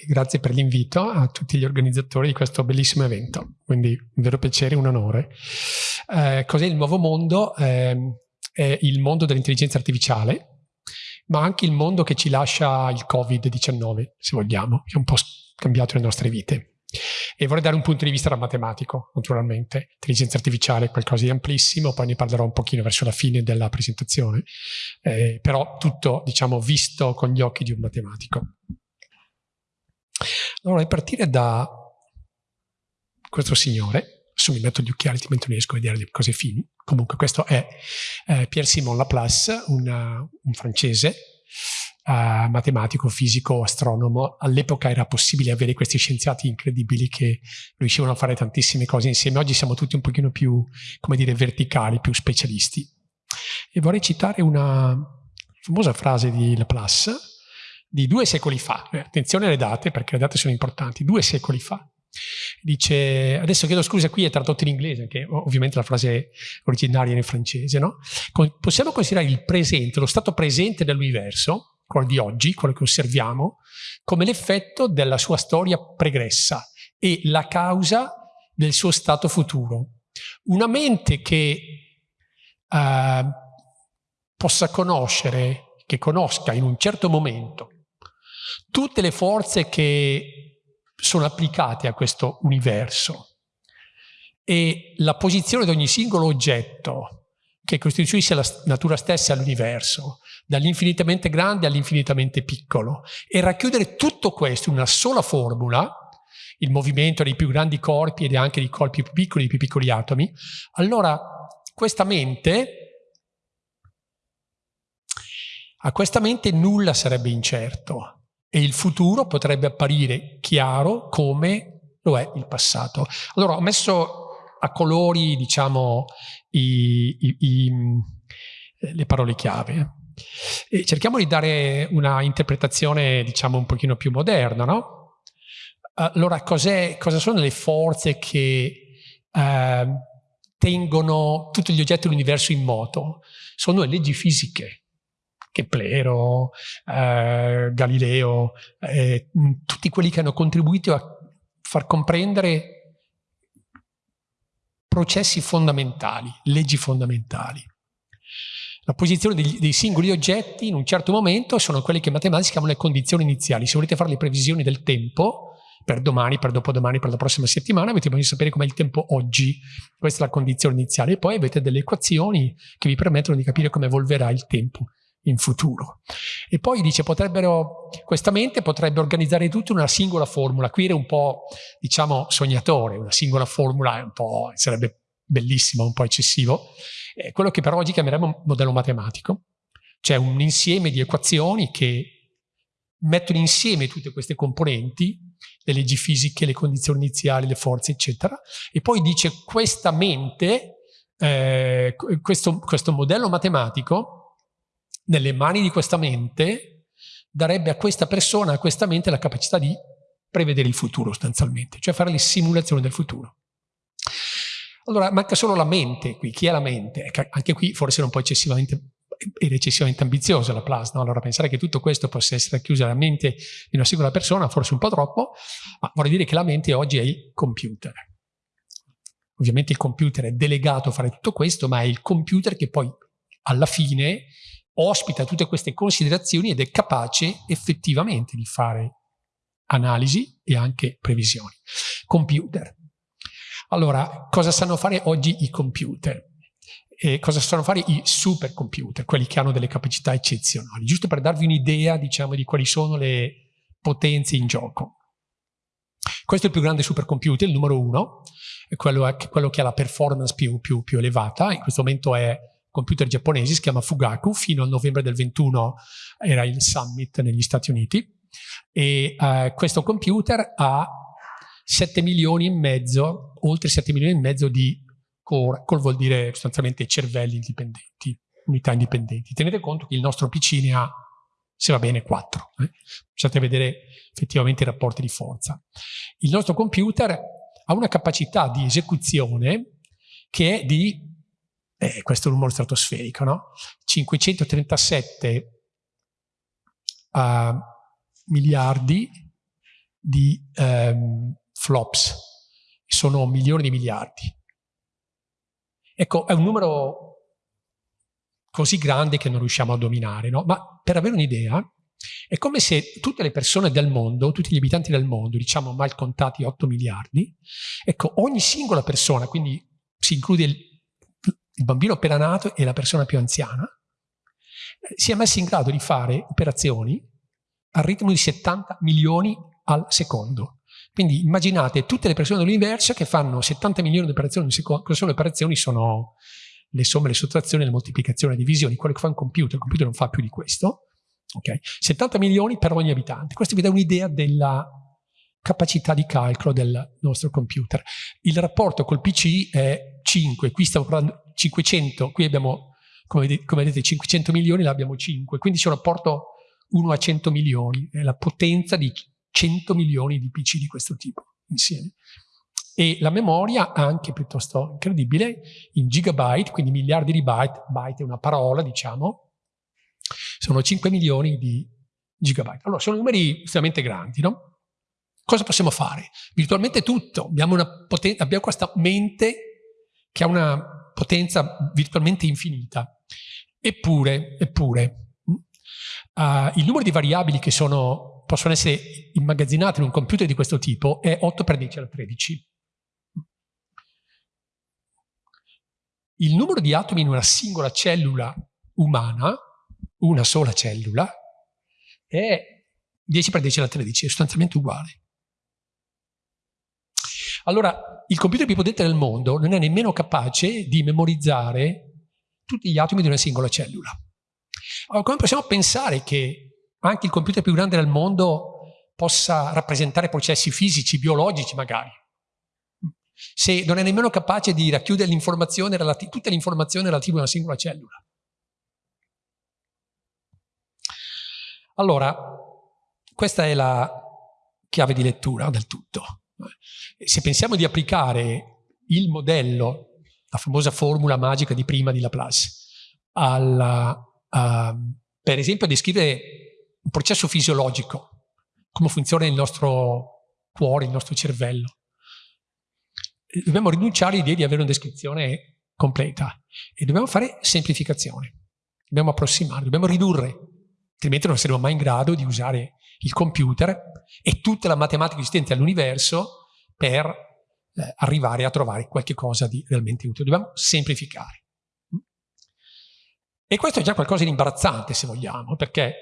e grazie per l'invito a tutti gli organizzatori di questo bellissimo evento, quindi un vero piacere, un onore. Eh, cos'è il nuovo mondo? Eh, è il mondo dell'intelligenza artificiale, ma anche il mondo che ci lascia il Covid-19, se vogliamo, che ha un po' cambiato le nostre vite. E vorrei dare un punto di vista da matematico, naturalmente. Intelligenza artificiale è qualcosa di amplissimo, poi ne parlerò un pochino verso la fine della presentazione, eh, però tutto, diciamo, visto con gli occhi di un matematico. Allora, a partire da questo signore, adesso mi metto gli occhiali, altrimenti non riesco a vedere le cose fini. Comunque questo è eh, Pierre-Simon Laplace, una, un francese, uh, matematico, fisico, astronomo. All'epoca era possibile avere questi scienziati incredibili che riuscivano a fare tantissime cose insieme. Oggi siamo tutti un pochino più, come dire, verticali, più specialisti. E vorrei citare una famosa frase di Laplace di due secoli fa. Eh, attenzione alle date, perché le date sono importanti. Due secoli fa. Dice, adesso chiedo scusa, qui è tradotto in inglese, che ovviamente la frase originaria è in francese, no? Possiamo considerare il presente, lo stato presente dell'universo, quello di oggi, quello che osserviamo, come l'effetto della sua storia pregressa e la causa del suo stato futuro. Una mente che eh, possa conoscere, che conosca in un certo momento tutte le forze che sono applicate a questo universo. E la posizione di ogni singolo oggetto che costituisce la natura stessa dell'universo, dall'infinitamente grande all'infinitamente piccolo, e racchiudere tutto questo in una sola formula, il movimento dei più grandi corpi ed anche dei corpi più piccoli, dei più piccoli atomi, allora questa mente, a questa mente nulla sarebbe incerto e il futuro potrebbe apparire chiaro come lo è il passato. Allora ho messo a colori, diciamo, i, i, i, le parole chiave. E cerchiamo di dare una interpretazione, diciamo, un pochino più moderna, no? Allora, cosa sono le forze che eh, tengono tutti gli oggetti dell'universo in moto? Sono le leggi fisiche. Keplero, eh, Galileo, eh, tutti quelli che hanno contribuito a far comprendere processi fondamentali, leggi fondamentali. La posizione dei, dei, singoli oggetti in un certo momento sono quelle che in matematica chiamano le condizioni iniziali. Se volete fare le previsioni del tempo, per domani, per dopodomani, per la prossima settimana, avete bisogno di sapere com'è il tempo oggi. Questa è la condizione iniziale. E poi avete delle equazioni che vi permettono di capire come evolverà il tempo in futuro. E poi dice, potrebbero, questa mente potrebbe organizzare tutto in una singola formula. Qui era un po', diciamo, sognatore, una singola formula un po', sarebbe bellissimo, un po' eccessivo. Eh, quello che però oggi chiameremo modello matematico, cioè un insieme di equazioni che mettono insieme tutte queste componenti, le leggi fisiche, le condizioni iniziali, le forze, eccetera, e poi dice questa mente, eh, questo, questo modello matematico, nelle mani di questa mente, darebbe a questa persona, a questa mente, la capacità di prevedere il futuro sostanzialmente, cioè fare le simulazioni del futuro. Allora manca solo la mente qui, chi è la mente? Anche qui forse un po' eccessivamente, era eccessivamente ambiziosa la plasma, allora pensare che tutto questo possa essere chiuso nella mente di una singola persona, forse un po' troppo, ma vorrei dire che la mente oggi è il computer. Ovviamente il computer è delegato a fare tutto questo, ma è il computer che poi alla fine ospita tutte queste considerazioni ed è capace effettivamente di fare analisi e anche previsioni. Computer. Allora, cosa sanno fare oggi i computer? E cosa sanno fare i supercomputer, quelli che hanno delle capacità eccezionali? Giusto per darvi un'idea, diciamo, di quali sono le potenze in gioco. Questo è il più grande supercomputer, il numero uno, è quello, è quello che ha la performance più, più, più elevata, in questo momento è computer giapponesi, si chiama Fugaku, fino al novembre del 21 era il summit negli Stati Uniti, e uh, questo computer ha 7 milioni e mezzo, oltre 7 milioni e mezzo di core, core vuol dire sostanzialmente cervelli indipendenti, unità indipendenti. Tenete conto che il nostro PC ne ha, se va bene, 4. Eh? Vedere effettivamente i rapporti di forza. Il nostro computer ha una capacità di esecuzione che è di eh, questo numero stratosferico, no? 537 uh, miliardi di ehm, flops, sono milioni di miliardi. Ecco, è un numero così grande che non riusciamo a dominare, no? Ma per avere un'idea, è come se tutte le persone del mondo, tutti gli abitanti del mondo, diciamo mal contati 8 miliardi, ecco, ogni singola persona, quindi si include il, il bambino appena nato e la persona più anziana, si è messo in grado di fare operazioni al ritmo di 70 milioni al secondo. Quindi immaginate tutte le persone dell'universo che fanno 70 milioni di operazioni al secondo. Cosa sono le operazioni? Sono le somme, le sottrazioni, le moltiplicazioni, le divisioni, quello che fa un computer. Il computer non fa più di questo. Okay? 70 milioni per ogni abitante. Questo vi dà un'idea della capacità di calcolo del nostro computer. Il rapporto col PC è 5, qui stiamo parlando 500, qui abbiamo, come vedete, come vedete 500 milioni, là abbiamo 5, quindi c'è un rapporto 1 a 100 milioni, è la potenza di 100 milioni di PC di questo tipo insieme. E la memoria, anche piuttosto incredibile, in gigabyte, quindi miliardi di byte, byte è una parola, diciamo, sono 5 milioni di gigabyte. Allora, sono numeri estremamente grandi, no? Cosa possiamo fare? Virtualmente tutto. Abbiamo, abbiamo questa mente che ha una potenza virtualmente infinita. Eppure, eppure, uh, il numero di variabili che sono, possono essere immagazzinate in un computer di questo tipo è 8 per 10 alla 13. Il numero di atomi in una singola cellula umana, una sola cellula, è 10 per 10 alla 13, è sostanzialmente uguale. Allora, il computer più potente del mondo non è nemmeno capace di memorizzare tutti gli atomi di una singola cellula. Allora, come possiamo pensare che anche il computer più grande del mondo possa rappresentare processi fisici, biologici magari? Se non è nemmeno capace di racchiudere l'informazione tutte le informazioni relative a una singola cellula. Allora, questa è la chiave di lettura del tutto. Se pensiamo di applicare il modello, la famosa formula magica di prima di Laplace, alla, a, per esempio a descrivere un processo fisiologico, come funziona il nostro cuore, il nostro cervello, dobbiamo rinunciare all'idea di avere una descrizione completa e dobbiamo fare semplificazione, dobbiamo approssimare, dobbiamo ridurre, altrimenti non saremo mai in grado di usare il computer e tutta la matematica esistente all'universo per eh, arrivare a trovare qualche cosa di realmente utile. Dobbiamo semplificare. E questo è già qualcosa di imbarazzante, se vogliamo, perché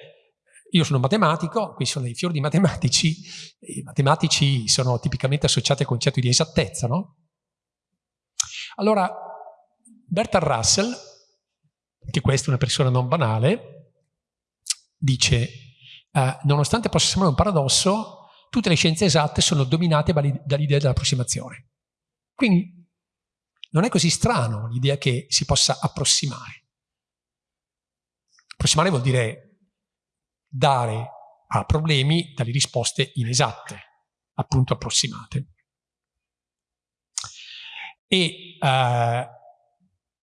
io sono matematico, qui sono dei fiori di matematici, i matematici sono tipicamente associati al concetto di esattezza, no? Allora, Bertrand Russell, che questa è una persona non banale, dice eh, nonostante possa sembrare un paradosso, tutte le scienze esatte sono dominate dall'idea dell'approssimazione. Quindi non è così strano l'idea che si possa approssimare. Approssimare vuol dire dare a problemi delle risposte inesatte, appunto approssimate. E uh,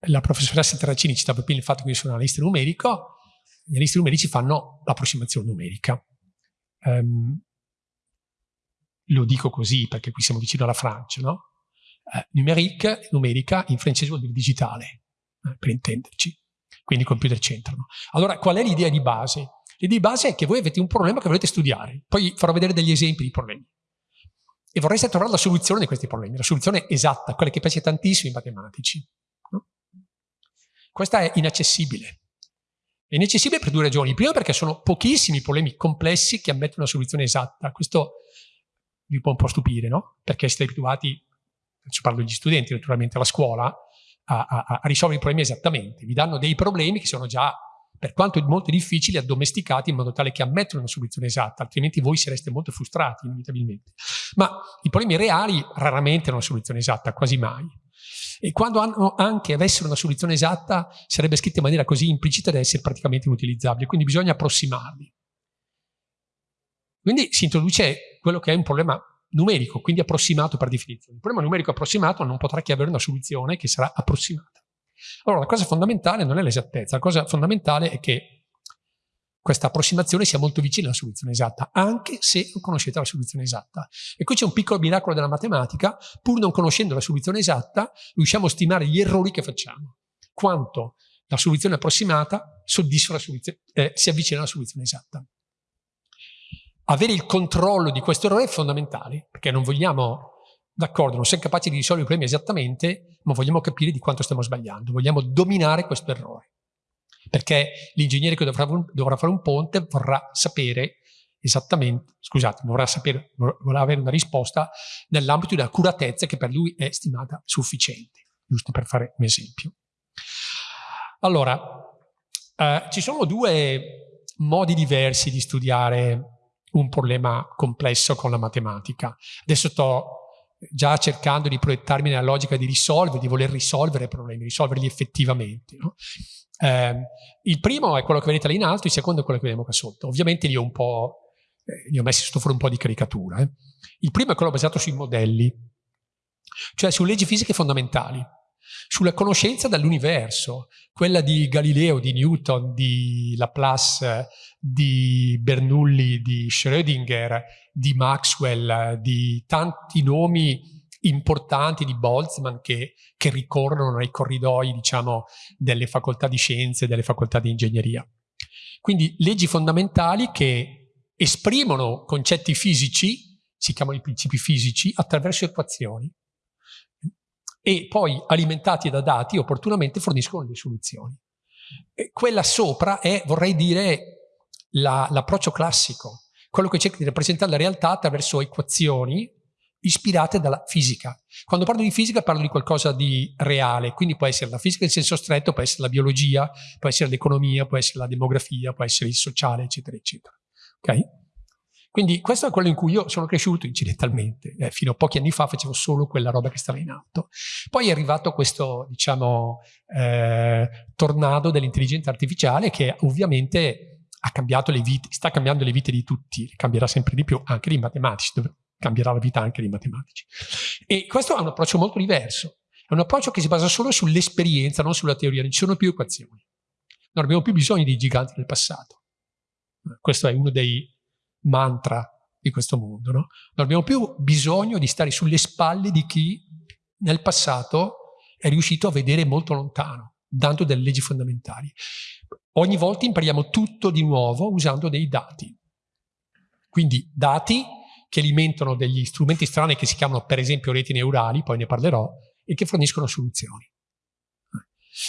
la professoressa Terracini citava prima il fatto che io sono analista numerico, gli analisti numerici fanno l'approssimazione numerica. Um, lo dico così perché qui siamo vicino alla Francia, no? Eh, numeric, numerica in francese vuol dire digitale, eh, per intenderci, quindi computer centrano. Allora, qual è l'idea di base? L'idea di base è che voi avete un problema che volete studiare, poi farò vedere degli esempi di problemi. E vorreste trovare la soluzione di questi problemi, la soluzione esatta, quella che piace tantissimo ai matematici. No? Questa è inaccessibile. È inaccessibile per due ragioni. Prima perché sono pochissimi problemi complessi che ammettono una soluzione esatta. Questo vi può un po' stupire, no? Perché siete abituati, ci parlo degli studenti naturalmente, alla scuola, a, a, a, risolvere i problemi esattamente. Vi danno dei problemi che sono già, per quanto molto difficili, addomesticati in modo tale che ammettono una soluzione esatta, altrimenti voi sareste molto frustrati inevitabilmente. Ma i problemi reali raramente hanno una soluzione esatta, quasi mai. E quando hanno anche avessero una soluzione esatta, sarebbe scritta in maniera così implicita da essere praticamente inutilizzabile, quindi bisogna approssimarli. Quindi si introduce quello che è un problema numerico, quindi approssimato per definizione. Il problema numerico approssimato non potrà che avere una soluzione che sarà approssimata. Allora, la cosa fondamentale non è l'esattezza, la cosa fondamentale è che questa approssimazione sia molto vicina alla soluzione esatta, anche se non conoscete la soluzione esatta. E qui c'è un piccolo miracolo della matematica, pur non conoscendo la soluzione esatta, riusciamo a stimare gli errori che facciamo. Quanto la soluzione approssimata soluzione, eh, si avvicina alla soluzione esatta. Avere il controllo di questo errore è fondamentale, perché non vogliamo D'accordo, non siamo capaci di risolvere i problemi esattamente, ma vogliamo capire di quanto stiamo sbagliando. Vogliamo dominare questo errore. Perché l'ingegnere che dovrà, dovrà, fare un ponte vorrà sapere esattamente, scusate, vorrà, sapere, vorrà avere una risposta nell'ambito dell'accuratezza che per lui è stimata sufficiente, giusto per fare un esempio. Allora, eh, ci sono due modi diversi di studiare un problema complesso con la matematica. Adesso sto già cercando di proiettarmi nella logica di risolvere, di voler risolvere problemi, risolverli effettivamente. No? Eh, il primo è quello che vedete là in alto, il secondo è quello che vediamo qua sotto. Ovviamente li ho un po', eh, li ho messi sotto fuori un po' di caricatura. Eh. Il primo è quello basato sui modelli, cioè su leggi fisiche fondamentali, sulla conoscenza dell'universo, quella di Galileo, di Newton, di Laplace, di Bernoulli, di Schrödinger, di Maxwell, di tanti nomi importanti di Boltzmann che, che ricorrono nei corridoi, diciamo, delle facoltà di scienze, delle facoltà di ingegneria. Quindi leggi fondamentali che esprimono concetti fisici, si chiamano i principi fisici, attraverso equazioni e poi alimentati da dati opportunamente forniscono le soluzioni. E quella sopra è, vorrei dire, l'approccio la, classico, quello che cerca di rappresentare la realtà attraverso equazioni ispirate dalla fisica. Quando parlo di fisica parlo di qualcosa di reale, quindi può essere la fisica in senso stretto, può essere la biologia, può essere l'economia, può essere la demografia, può essere il sociale, eccetera, eccetera. Okay? Quindi questo è quello in cui io sono cresciuto incidentalmente, eh, fino a pochi anni fa facevo solo quella roba che stava in alto. Poi è arrivato questo, diciamo, eh, tornado dell'intelligenza artificiale che ovviamente ha cambiato le vite, sta cambiando le vite di tutti, cambierà sempre di più, anche dei matematici, cambierà la vita anche dei matematici. E questo è un approccio molto diverso, è un approccio che si basa solo sull'esperienza, non sulla teoria, non ci sono più equazioni. Non abbiamo più bisogno dei giganti del passato. Questo è uno dei mantra di questo mondo. No? Non abbiamo più bisogno di stare sulle spalle di chi nel passato è riuscito a vedere molto lontano, dando delle leggi fondamentali. Ogni volta impariamo tutto di nuovo usando dei dati. Quindi dati che alimentano degli strumenti strani che si chiamano per esempio reti neurali, poi ne parlerò, e che forniscono soluzioni.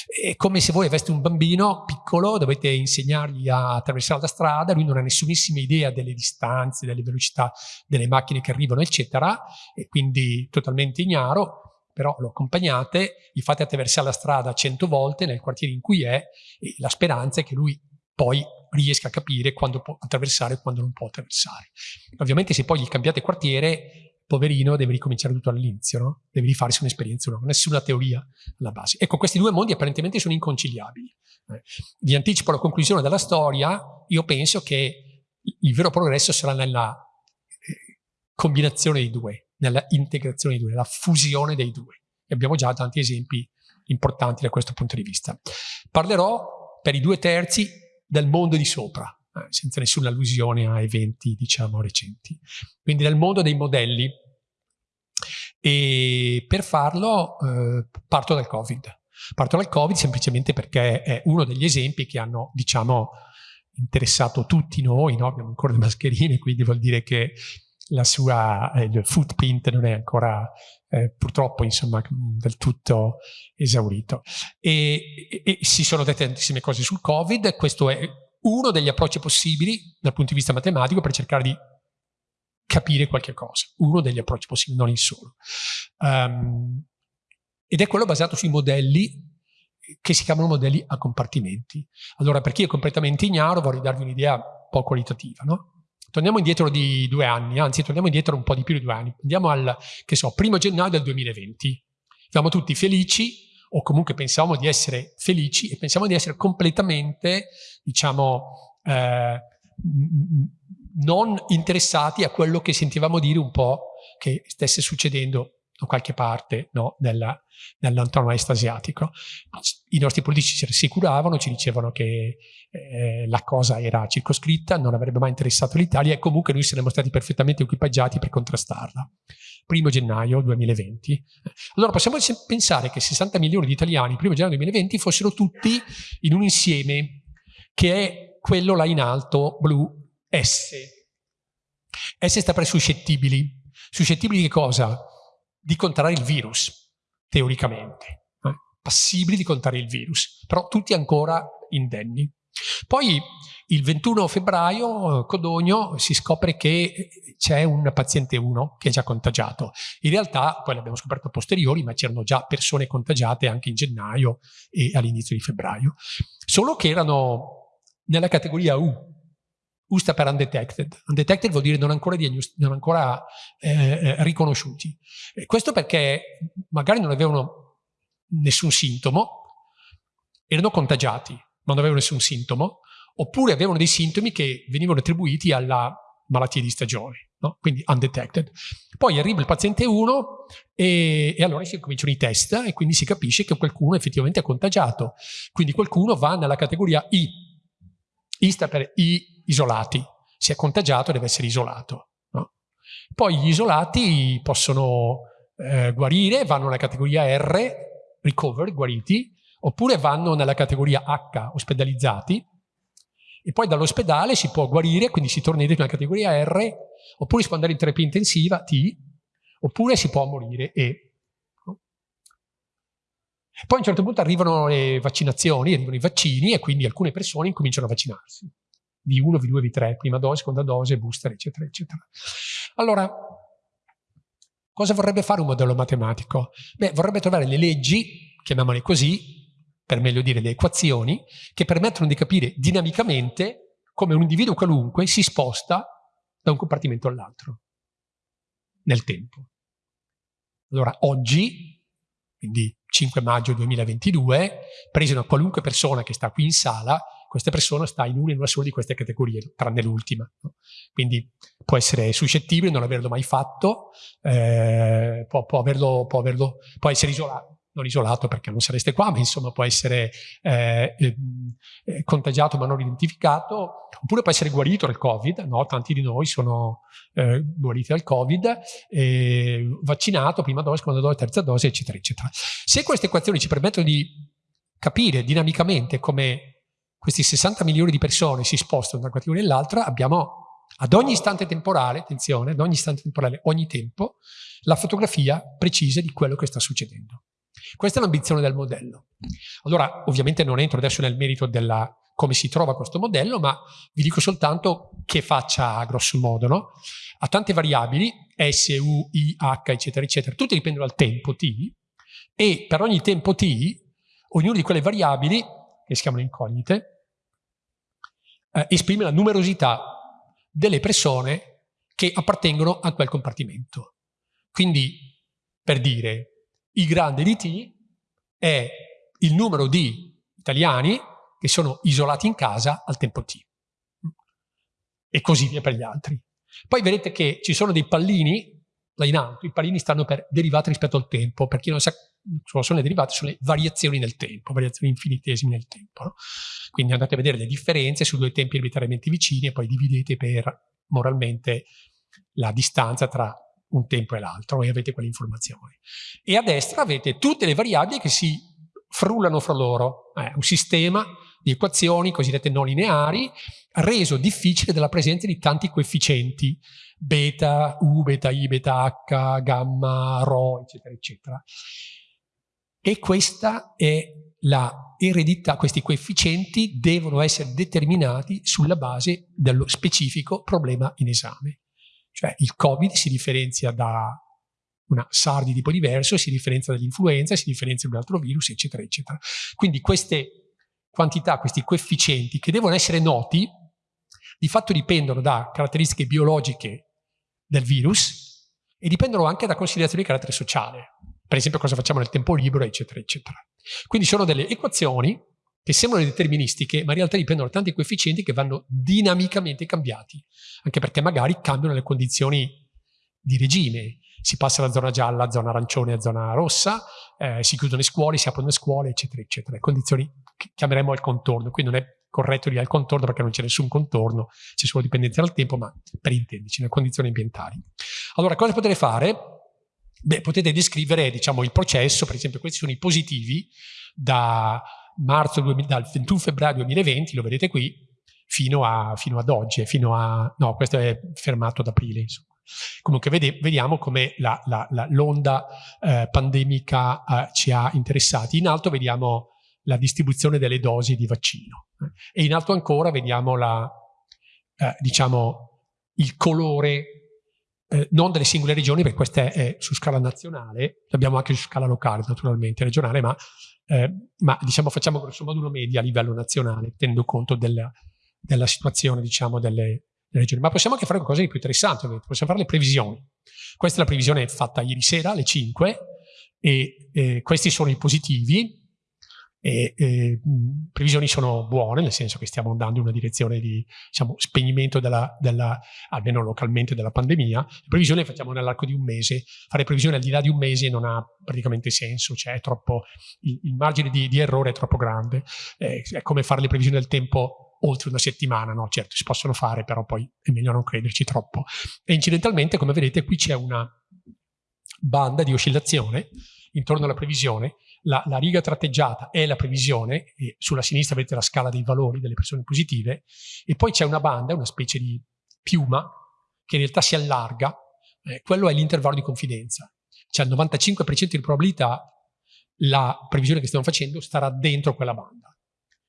È come se voi aveste un bambino piccolo, dovete insegnargli a attraversare la strada, lui non ha nessunissima idea delle distanze, delle velocità delle macchine che arrivano, eccetera, e quindi totalmente ignaro, però lo accompagnate, gli fate attraversare la strada cento volte nel quartiere in cui è, e la speranza è che lui poi riesca a capire quando può attraversare e quando non può attraversare. Ovviamente se poi gli cambiate quartiere poverino deve ricominciare tutto all'inizio, no? deve rifarsi un'esperienza nuova, nessuna teoria alla base. Ecco, questi due mondi apparentemente sono inconciliabili. Eh, vi anticipo la conclusione della storia, io penso che il vero progresso sarà nella eh, combinazione dei due, nella integrazione dei due, nella fusione dei due. E abbiamo già tanti esempi importanti da questo punto di vista. Parlerò per i due terzi del mondo di sopra, senza nessuna allusione a eventi, diciamo, recenti. Quindi nel mondo dei modelli. E per farlo eh, parto dal Covid. Parto dal Covid semplicemente perché è uno degli esempi che hanno, diciamo, interessato tutti noi, no? abbiamo ancora le mascherine, quindi vuol dire che la sua eh, il footprint non è ancora eh, purtroppo insomma del tutto esaurito e, e, e, si sono dette tantissime cose sul covid questo è uno degli approcci possibili dal punto di vista matematico per cercare di capire qualche cosa, uno degli approcci possibili, non il solo. Um, ed è quello basato sui modelli che si chiamano modelli a compartimenti. Allora, per chi è completamente ignaro, vorrei darvi un'idea un po' qualitativa, no? Torniamo indietro di due anni, anzi torniamo indietro un po' di più di due anni. Andiamo al, che so, primo gennaio del 2020. Siamo tutti felici, o comunque pensavamo di essere felici e pensiamo di essere completamente, diciamo, eh, non interessati a quello che sentivamo dire un po' che stesse succedendo o qualche parte no, nella, nell'antono est asiatico. I nostri politici ci rassicuravano, ci dicevano che eh, la cosa era circoscritta, non avrebbe mai interessato l'Italia e comunque noi saremmo stati perfettamente equipaggiati per contrastarla. Primo gennaio 2020. Allora possiamo pensare che 60 milioni di italiani, primo gennaio 2020, fossero tutti in un insieme che è quello là in alto, blu, S. S sta per suscettibili. Suscettibili di cosa? Di contrarre il virus, teoricamente. Eh? Passibili di contrarre il virus, però tutti ancora indenni. Poi il 21 febbraio, Codogno, si scopre che c'è un paziente 1 che è già contagiato. In realtà, poi l'abbiamo scoperto a posteriori, ma c'erano già persone contagiate anche in gennaio e all'inizio di febbraio. Solo che erano nella categoria U, U sta per undetected. Undetected vuol dire non ancora, non ancora eh, eh, riconosciuti. E questo perché magari non avevano nessun sintomo, erano contagiati, ma non avevano nessun sintomo, oppure avevano dei sintomi che venivano attribuiti alla malattia di stagione, no? quindi undetected. Poi arriva il paziente 1 e, e, allora si cominciano i test e quindi si capisce che qualcuno effettivamente è contagiato. Quindi qualcuno va nella categoria I. I sta per I isolati. Si è contagiato deve essere isolato. No? Poi gli isolati possono eh, guarire, vanno nella categoria R, recover, guariti, oppure vanno nella categoria H, ospedalizzati, e poi dall'ospedale si può guarire, quindi si torna indietro nella categoria R, oppure si può andare in terapia intensiva, T, oppure si può morire, E. Poi a un certo punto arrivano le vaccinazioni, arrivano i vaccini e quindi alcune persone incominciano a vaccinarsi. V1, V2, V3, prima dose, seconda dose, booster, eccetera, eccetera. Allora, cosa vorrebbe fare un modello matematico? Beh, vorrebbe trovare le leggi, chiamiamole così, per meglio dire le equazioni, che permettono di capire dinamicamente come un individuo qualunque si sposta da un compartimento all'altro nel tempo. Allora, oggi, quindi 5 maggio 2022, preso una qualunque persona che sta qui in sala, questa persona sta in una in una sola di queste categorie, tranne l'ultima. No? Quindi può essere suscettibile, non averlo mai fatto, eh, può, può, averlo, può, averlo, può essere isolato, non isolato perché non sareste qua, ma insomma può essere eh, eh, contagiato ma non identificato, oppure può essere guarito dal Covid, no? tanti di noi sono eh, guariti dal Covid, vaccinato, prima dose, seconda dose, terza dose, eccetera, eccetera. Se queste equazioni ci permettono di capire dinamicamente come questi 60 milioni di persone si spostano da una categoria all'altra, abbiamo ad ogni istante temporale, attenzione, ad ogni istante temporale, ogni tempo, la fotografia precisa di quello che sta succedendo. Questa è l'ambizione del modello. Allora, ovviamente non entro adesso nel merito della come si trova questo modello, ma vi dico soltanto che faccia a grosso modo, no? Ha tante variabili, S, U, I, H, eccetera, eccetera, tutte dipendono dal tempo t, e per ogni tempo t, ognuna di quelle variabili, che si chiamano incognite, eh, esprime la numerosità delle persone che appartengono a quel compartimento. Quindi, per dire, I grande di T è il numero di italiani che sono isolati in casa al tempo T. E così via per gli altri. Poi vedete che ci sono dei pallini là in alto, i pallini stanno per derivate rispetto al tempo, per chi non sa sono derivate, sono le variazioni nel tempo, variazioni infinitesime nel tempo. No? Quindi andate a vedere le differenze su due tempi arbitrariamente vicini e poi dividete per moralmente la distanza tra un tempo e l'altro e avete quelle informazioni. E a destra avete tutte le variabili che si frullano fra loro. È un sistema di equazioni cosiddette non lineari reso difficile dalla presenza di tanti coefficienti beta, u, beta i, beta h, gamma, rho, eccetera, eccetera. E questa è la eredità, questi coefficienti devono essere determinati sulla base dello specifico problema in esame. Cioè il Covid si differenzia da una SARS di tipo diverso, si differenzia dall'influenza, si differenzia da un altro virus, eccetera, eccetera. Quindi queste quantità, questi coefficienti che devono essere noti, di fatto dipendono da caratteristiche biologiche del virus e dipendono anche da considerazioni di carattere sociale per esempio cosa facciamo nel tempo libero, eccetera, eccetera. Quindi sono delle equazioni che sembrano deterministiche, ma in realtà dipendono da tanti coefficienti che vanno dinamicamente cambiati, anche perché magari cambiano le condizioni di regime. Si passa da zona gialla a zona arancione a zona rossa, eh, si chiudono le scuole, si aprono le scuole, eccetera, eccetera. Condizioni che chiameremo al contorno. Qui non è corretto dire al contorno perché non c'è nessun contorno, c'è solo dipendenza dal tempo, ma per intenderci, nelle condizioni ambientali. Allora, cosa potete fare? Beh, potete descrivere diciamo, il processo, per esempio questi sono i positivi da marzo, dal 21 febbraio 2020, lo vedete qui, fino, a, fino ad oggi, fino a, no, questo è fermato ad aprile, insomma. Comunque vede, vediamo come l'onda eh, pandemica eh, ci ha interessati. In alto vediamo la distribuzione delle dosi di vaccino e in alto ancora vediamo la, eh, diciamo, il colore eh, non delle singole regioni, perché questa è, su scala nazionale, l'abbiamo anche su scala locale naturalmente, regionale, ma, eh, ma diciamo, facciamo grosso modo una media a livello nazionale, tenendo conto della, della situazione diciamo, delle, delle, regioni. Ma possiamo anche fare qualcosa di più interessante, ovviamente. possiamo fare le previsioni. Questa è la previsione fatta ieri sera alle 5 e eh, questi sono i positivi, e, e, previsioni sono buone, nel senso che stiamo andando in una direzione di diciamo, spegnimento, della, della, almeno localmente, della pandemia. Le previsioni le facciamo nell'arco di un mese. Fare previsioni al di là di un mese non ha praticamente senso, cioè troppo, il, il, margine di, di, errore è troppo grande. Eh, è come fare le previsioni del tempo oltre una settimana, no? Certo, si possono fare, però poi è meglio non crederci troppo. E incidentalmente, come vedete, qui c'è una banda di oscillazione intorno alla previsione la, la, riga tratteggiata è la previsione, e sulla sinistra vedete la scala dei valori delle persone positive, e poi c'è una banda, una specie di piuma, che in realtà si allarga, eh, quello è l'intervallo di confidenza. C'è il 95% di probabilità la previsione che stiamo facendo starà dentro quella banda.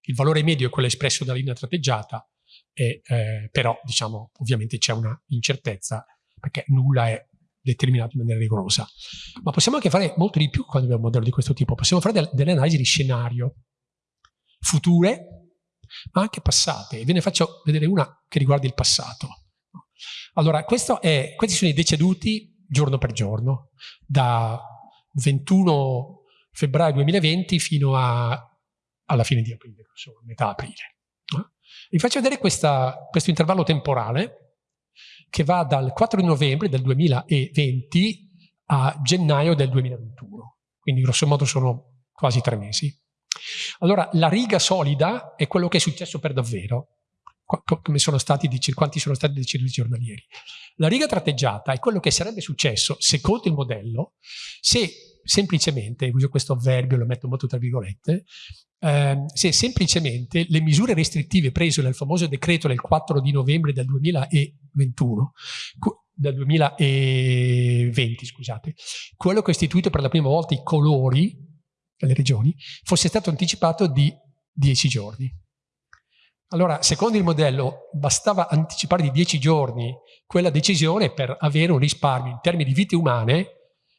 Il valore medio è quello espresso dalla linea tratteggiata, e, eh, però diciamo ovviamente c'è una incertezza perché nulla è determinato in maniera rigorosa. Ma possiamo anche fare molto di più quando abbiamo un modello di questo tipo. Possiamo fare del, delle analisi di scenario future, ma anche passate. Ve ne faccio vedere una che riguarda il passato. Allora, è, questi sono i deceduti giorno per giorno, da 21 febbraio 2020 fino a, alla fine di aprile, insomma, metà aprile. Vi faccio vedere questa, questo intervallo temporale che va dal 4 novembre del 2020 a gennaio del 2021. Quindi grosso modo sono quasi tre mesi. Allora, la riga solida è quello che è successo per davvero, come sono stati, quanti sono stati deceduti giornalieri. La riga tratteggiata è quello che sarebbe successo, secondo il modello, se semplicemente, uso questo avverbio, lo metto molto tra virgolette, eh, se semplicemente le misure restrittive prese nel famoso decreto del 4 di novembre del 2021, del 2020, scusate, quello che ha istituito per la prima volta i colori delle regioni, fosse stato anticipato di 10 giorni. Allora, secondo il modello, bastava anticipare di 10 giorni quella decisione per avere un risparmio in termini di vite umane,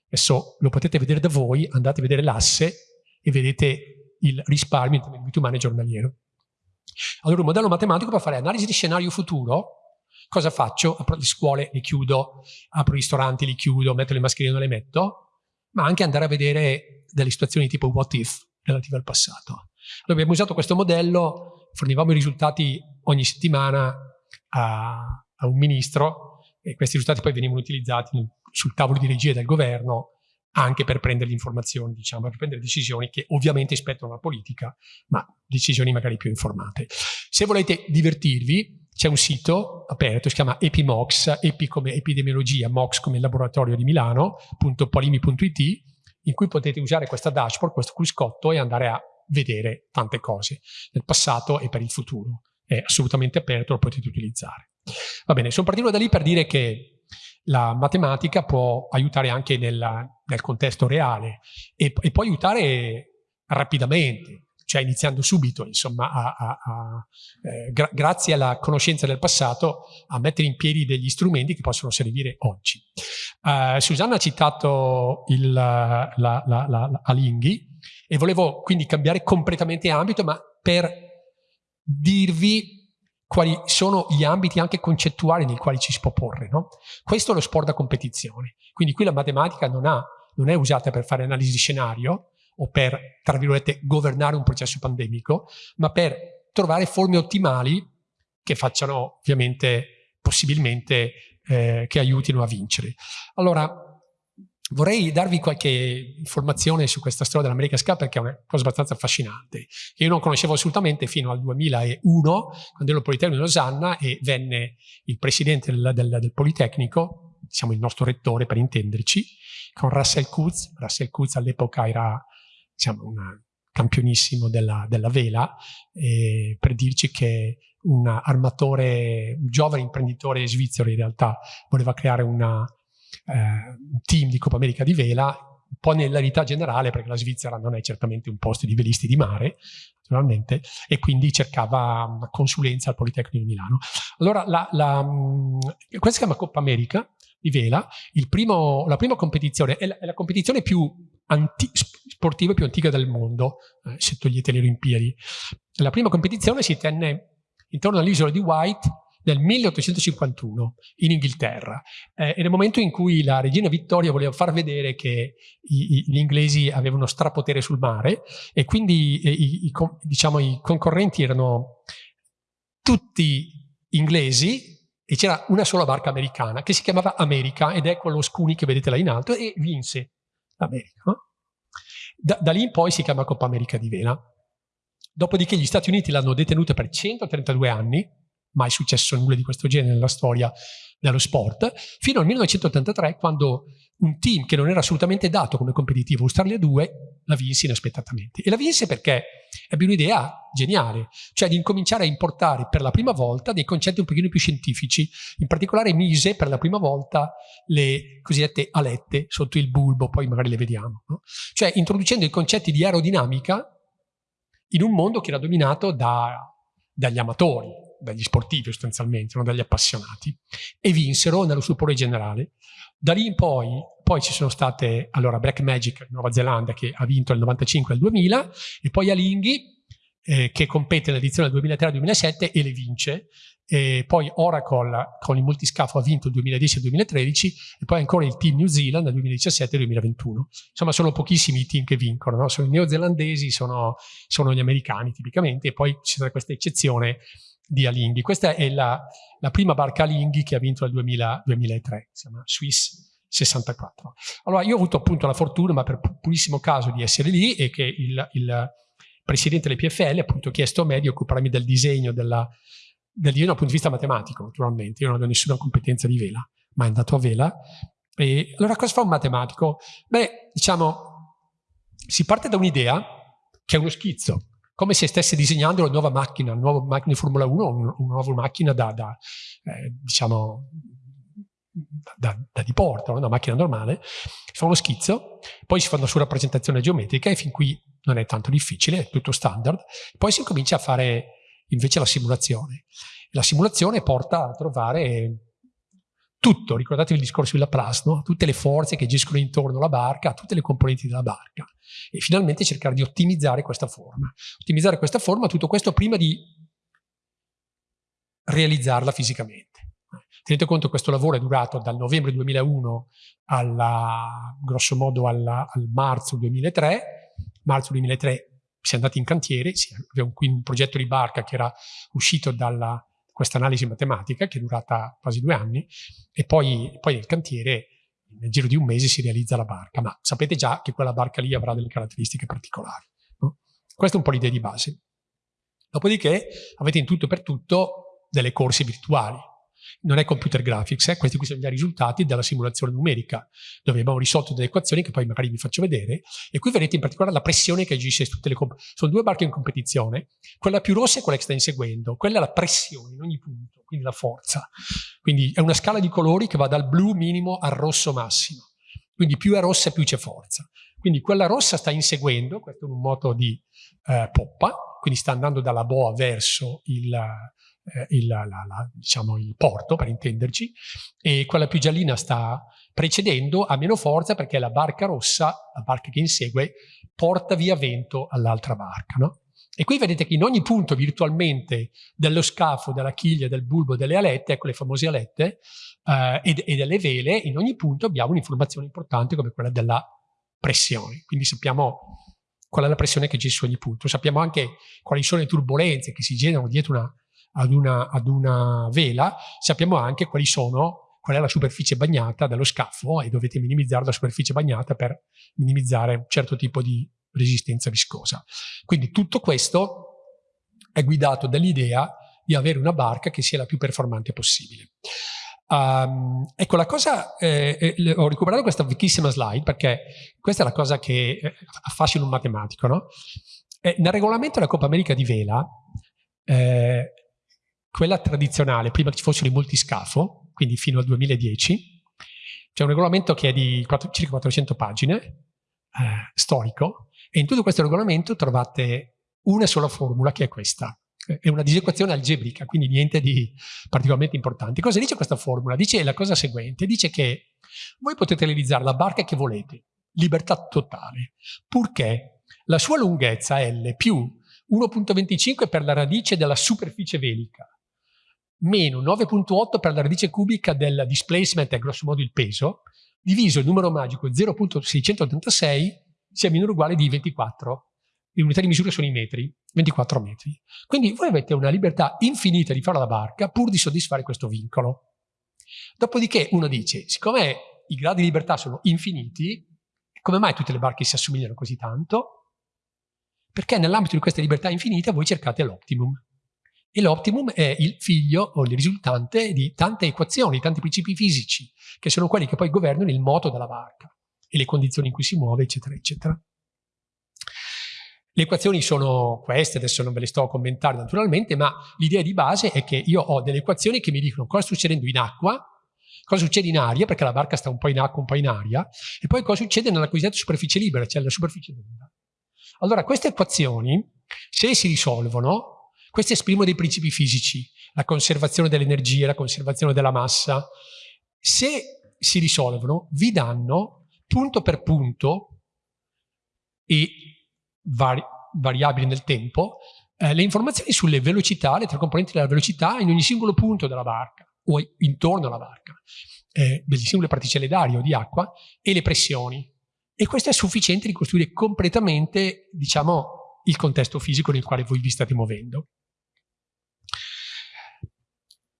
adesso lo potete vedere da voi, andate a vedere l'asse e vedete il risparmio in termini di vite umane giornaliero. Allora un modello matematico per fare analisi di scenario futuro, cosa faccio? Apro le scuole, le chiudo, apro i ristoranti, li chiudo, metto le mascherine, non le metto, ma anche andare a vedere delle situazioni tipo what if relative al passato. Allora abbiamo usato questo modello, fornivamo i risultati ogni settimana a, a un ministro e questi risultati poi venivano utilizzati sul tavolo di regia del governo anche per prendere informazioni, diciamo, per prendere decisioni che ovviamente spettano alla politica, ma decisioni magari più informate. Se volete divertirvi, c'è un sito aperto, si chiama EpiMox, Epi come epidemiologia, Mox come laboratorio di Milano.polimi.it, in cui potete usare questa dashboard, questo cruscotto e andare a vedere tante cose nel passato e per il futuro. È assolutamente aperto, lo potete utilizzare. Va bene, sono partito da lì per dire che la matematica può aiutare anche nella, nel contesto reale e, e, può aiutare rapidamente, cioè iniziando subito, insomma, a, a, a, eh, gra grazie alla conoscenza del passato, a mettere in piedi degli strumenti che possono servire oggi. Uh, Susanna ha citato il, la, la, la, Alinghi e volevo quindi cambiare completamente ambito, ma per dirvi quali sono gli ambiti anche concettuali nei quali ci si può porre. No? Questo è lo sport da competizione. Quindi qui la matematica non, ha, non è usata per fare analisi di scenario o per, tra virgolette, governare un processo pandemico, ma per trovare forme ottimali che facciano ovviamente possibilmente eh, che aiutino a vincere. Allora, Vorrei darvi qualche informazione su questa storia dell'America Cup perché è una cosa abbastanza affascinante, io non conoscevo assolutamente fino al 2001, quando ero al Politecnico di Losanna e venne il presidente del, del, del Politecnico, diciamo il nostro rettore per intenderci, con Russell Kutz. Russell Kutz all'epoca era diciamo, un campionissimo della, della vela, eh, per dirci che un armatore, un giovane imprenditore svizzero in realtà voleva creare una eh, team di Coppa America di vela, un po' nella vita generale, perché la Svizzera non è certamente un posto di velisti di mare, naturalmente, e quindi cercava una consulenza al Politecnico di Milano. Allora, la, la, mm, questa si chiama Coppa America di vela, primo, la prima competizione è la, è la competizione più sportiva più antica del mondo, eh, se togliete le Olimpiadi. La prima competizione si tenne intorno all'isola di White nel 1851 in Inghilterra eh, nel momento in cui la regina Vittoria voleva far vedere che i, i, gli inglesi avevano strapotere sul mare e quindi eh, i, diciamo, i concorrenti erano tutti inglesi e c'era una sola barca americana che si chiamava America ed è quello scuni che vedete là in alto e vinse l'America. Da, da lì in poi si chiama Coppa America di Vela. Dopodiché gli Stati Uniti l'hanno detenuta per 132 anni mai successo nulla di questo genere nella storia dello sport, fino al 1983 quando un team che non era assolutamente dato come competitivo, Australia 2, la vinse inaspettatamente. E la vinse perché ebbe un'idea geniale, cioè di incominciare a importare per la prima volta dei concetti un pochino più scientifici. In particolare mise per la prima volta le cosiddette alette sotto il bulbo, poi magari le vediamo. No? Cioè introducendo i concetti di aerodinamica in un mondo che era dominato da, dagli amatori, dagli sportivi sostanzialmente, non dagli appassionati, e vinsero nello stupore generale. Da lì in poi, poi ci sono state, allora, Black Magic, Nuova Zelanda, che ha vinto nel 95 e il 2000, e poi Alinghi, eh, che compete nell'edizione del 2003-2007 e le vince. E poi Oracle con il multiscafo ha vinto il 2010 e il 2013 e poi ancora il team New Zealand nel 2017 e 2021. Insomma sono pochissimi i team che vincono, no? sono i neozelandesi, sono, sono, gli americani tipicamente e poi c'è questa eccezione di Alinghi. Questa è la, la prima barca Alinghi che ha vinto nel 2000, 2003, si chiama Swiss 64. Allora io ho avuto appunto la fortuna, ma per purissimo caso, di essere lì e che il, il presidente delle PFL appunto chiesto a me di occuparmi del disegno della, del disegno dal punto di vista matematico, naturalmente. Io non avevo nessuna competenza di vela, ma è andato a vela. E allora cosa fa un matematico? Beh, diciamo, si parte da un'idea che è uno schizzo, come se stesse disegnando una nuova macchina, una nuova macchina di Formula 1, una nuova macchina da, da eh, diciamo, da, da diporto, una macchina normale, si fa uno schizzo, poi si fa una sua rappresentazione geometrica e fin qui non è tanto difficile, è tutto standard, poi si comincia a fare invece la simulazione. La simulazione porta a trovare tutto, ricordatevi il discorso di Laplace, no? tutte le forze che agiscono intorno alla barca, tutte le componenti della barca e finalmente cercare di ottimizzare questa forma. Ottimizzare questa forma, tutto questo prima di realizzarla fisicamente. Tenete conto che questo lavoro è durato dal novembre 2001 alla, grosso modo alla, al marzo 2003. Marzo 2003 si è andati in cantiere, aveva un, un progetto di barca che era uscito dalla questa analisi matematica che è durata quasi due anni e poi, poi nel cantiere nel giro di un mese si realizza la barca, ma sapete già che quella barca lì avrà delle caratteristiche particolari. No? Questa è un po' l'idea di base. Dopodiché avete in tutto e per tutto delle corse virtuali non è computer graphics, eh? questi qui sono i risultati della simulazione numerica, dove abbiamo risolto delle equazioni che poi magari vi faccio vedere, e qui vedete in particolare la pressione che agisce su tutte le sono due barche in competizione, quella più rossa è quella che sta inseguendo, quella è la pressione in ogni punto, quindi la forza. Quindi è una scala di colori che va dal blu minimo al rosso massimo, quindi più è rossa più c'è forza. Quindi quella rossa sta inseguendo, questo è un moto di eh, poppa, quindi sta andando dalla boa verso il, eh, il, la, la, diciamo, il porto, per intenderci, e quella più giallina sta precedendo, ha meno forza perché la barca rossa, la barca che insegue, porta via vento all'altra barca. No? E qui vedete che in ogni punto virtualmente dello scafo, della chiglia, del bulbo, delle alette, ecco le famose alette, eh, e, e, delle vele, in ogni punto abbiamo un'informazione importante come quella della pressione. Quindi sappiamo qual è la pressione che c'è su ogni punto. Sappiamo anche quali sono le turbulenze che si generano dietro una ad una, ad una vela, sappiamo anche quali sono qual è la superficie bagnata dello scafo e dovete minimizzare la superficie bagnata per minimizzare un certo tipo di resistenza viscosa. Quindi tutto questo è guidato dall'idea di avere una barca che sia la più performante possibile. Um, ecco, la cosa, eh, eh, ho recuperato questa vecchissima slide perché questa è la cosa che eh, affascina un matematico, no? Eh, nel regolamento della Coppa America di vela, eh, quella tradizionale, prima che ci fossero i multiscafo, quindi fino al 2010, c'è un regolamento che è di 4, circa 400 pagine, eh, storico, e in tutto questo regolamento trovate una sola formula che è questa è una disequazione algebrica, quindi niente di particolarmente importante. Cosa dice questa formula? Dice la cosa seguente, dice che voi potete realizzare la barca che volete, libertà totale, purché la sua lunghezza L più 1.25 per la radice della superficie velica, meno 9.8 per la radice cubica del displacement, è grosso modo il peso, diviso il numero magico 0.686 sia minore o uguale di 24 l'unità di misura sono i metri, 24 metri. Quindi voi avete una libertà infinita di fare la barca pur di soddisfare questo vincolo. Dopodiché uno dice, siccome i gradi di libertà sono infiniti, come mai tutte le barche si assomigliano così tanto? Perché nell'ambito di questa libertà infinita voi cercate l'optimum. E l'optimum è il figlio o il risultante di tante equazioni, tanti principi fisici, che sono quelli che poi governano il moto della barca e le condizioni in cui si muove, eccetera, eccetera. Le equazioni sono queste, adesso non ve le sto a commentare naturalmente, ma l'idea di base è che io ho delle equazioni che mi dicono cosa sta succedendo in acqua, cosa succede in aria, perché la barca sta un po' in acqua, un po' in aria, e poi cosa succede nella cosiddetta superficie libera, cioè la superficie d'onda. Allora, queste equazioni, se si risolvono, queste esprimono dei principi fisici, la conservazione dell'energia, la conservazione della massa. Se si risolvono, vi danno punto per punto e vari variabili nel tempo, eh, le informazioni sulle velocità, le tre componenti della velocità in ogni singolo punto della barca o intorno alla barca, eh, delle singole particelle d'aria o di acqua e le pressioni. E questo è sufficiente a ricostruire completamente, diciamo, il contesto fisico nel quale voi vi state muovendo.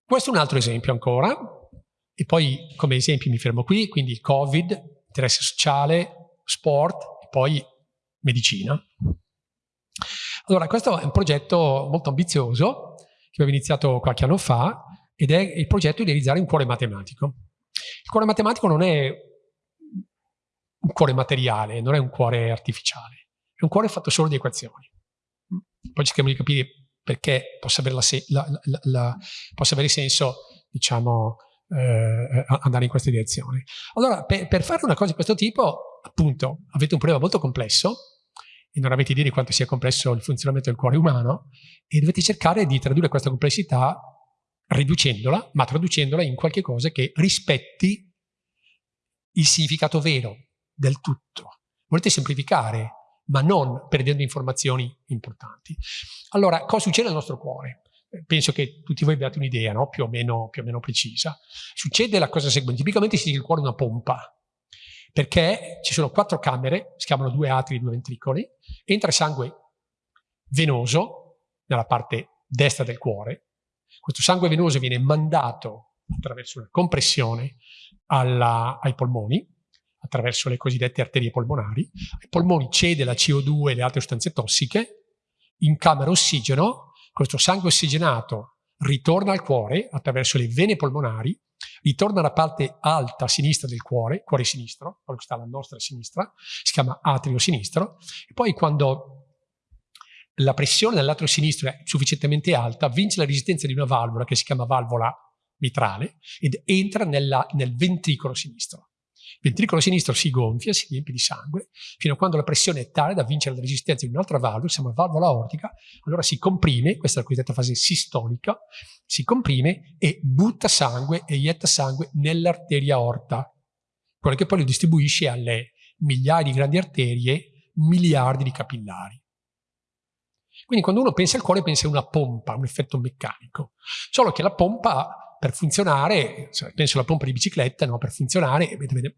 Questo è un altro esempio ancora, e poi come esempi mi fermo qui, quindi Covid, interesse sociale, sport, e poi medicina. Allora, questo è un progetto molto ambizioso che abbiamo iniziato qualche anno fa ed è il progetto di realizzare un cuore matematico. Il cuore matematico non è un cuore materiale, non è un cuore artificiale, è un cuore fatto solo di equazioni. Poi cerchiamo di capire perché possa avere, la la, la, possa avere senso, diciamo, eh, andare in questa direzione. Allora, per, per fare una cosa di questo tipo, appunto, avete un problema molto complesso, e non avete idea di quanto sia complesso il funzionamento del cuore umano e dovete cercare di tradurre questa complessità riducendola, ma traducendola in qualche cosa che rispetti il significato vero del tutto. Volete semplificare, ma non perdendo informazioni importanti. Allora, cosa succede nel nostro cuore? Penso che tutti voi abbiate un'idea, no? più, più, o meno precisa. Succede la cosa seguente, tipicamente si dice il cuore è una pompa, perché ci sono quattro camere, si chiamano due atri e due ventricoli, entra sangue venoso nella parte destra del cuore, questo sangue venoso viene mandato attraverso una compressione alla, ai polmoni, attraverso le cosiddette arterie polmonari, ai polmoni cede la CO2 e le altre sostanze tossiche, incamera ossigeno, questo sangue ossigenato ritorna al cuore attraverso le vene polmonari, ritorna alla parte alta sinistra del cuore, cuore sinistro, quello che sta alla nostra sinistra, si chiama atrio sinistro, e poi quando la pressione dell'atrio sinistro è sufficientemente alta, vince la resistenza di una valvola che si chiama valvola mitrale ed entra nella, nel ventricolo sinistro. Il ventricolo sinistro si gonfia, si riempie di sangue, fino a quando la pressione è tale da vincere la resistenza di un'altra valvola, si chiama valvola aortica, allora si comprime, questa è la cosiddetta fase sistolica, si comprime e butta sangue e ietta sangue nell'arteria aorta, quella che poi lo distribuisce alle migliaia di grandi arterie, miliardi di capillari. Quindi quando uno pensa al cuore pensa a una pompa, un effetto meccanico. Solo che la pompa per funzionare, penso alla pompa di bicicletta, no? per funzionare deve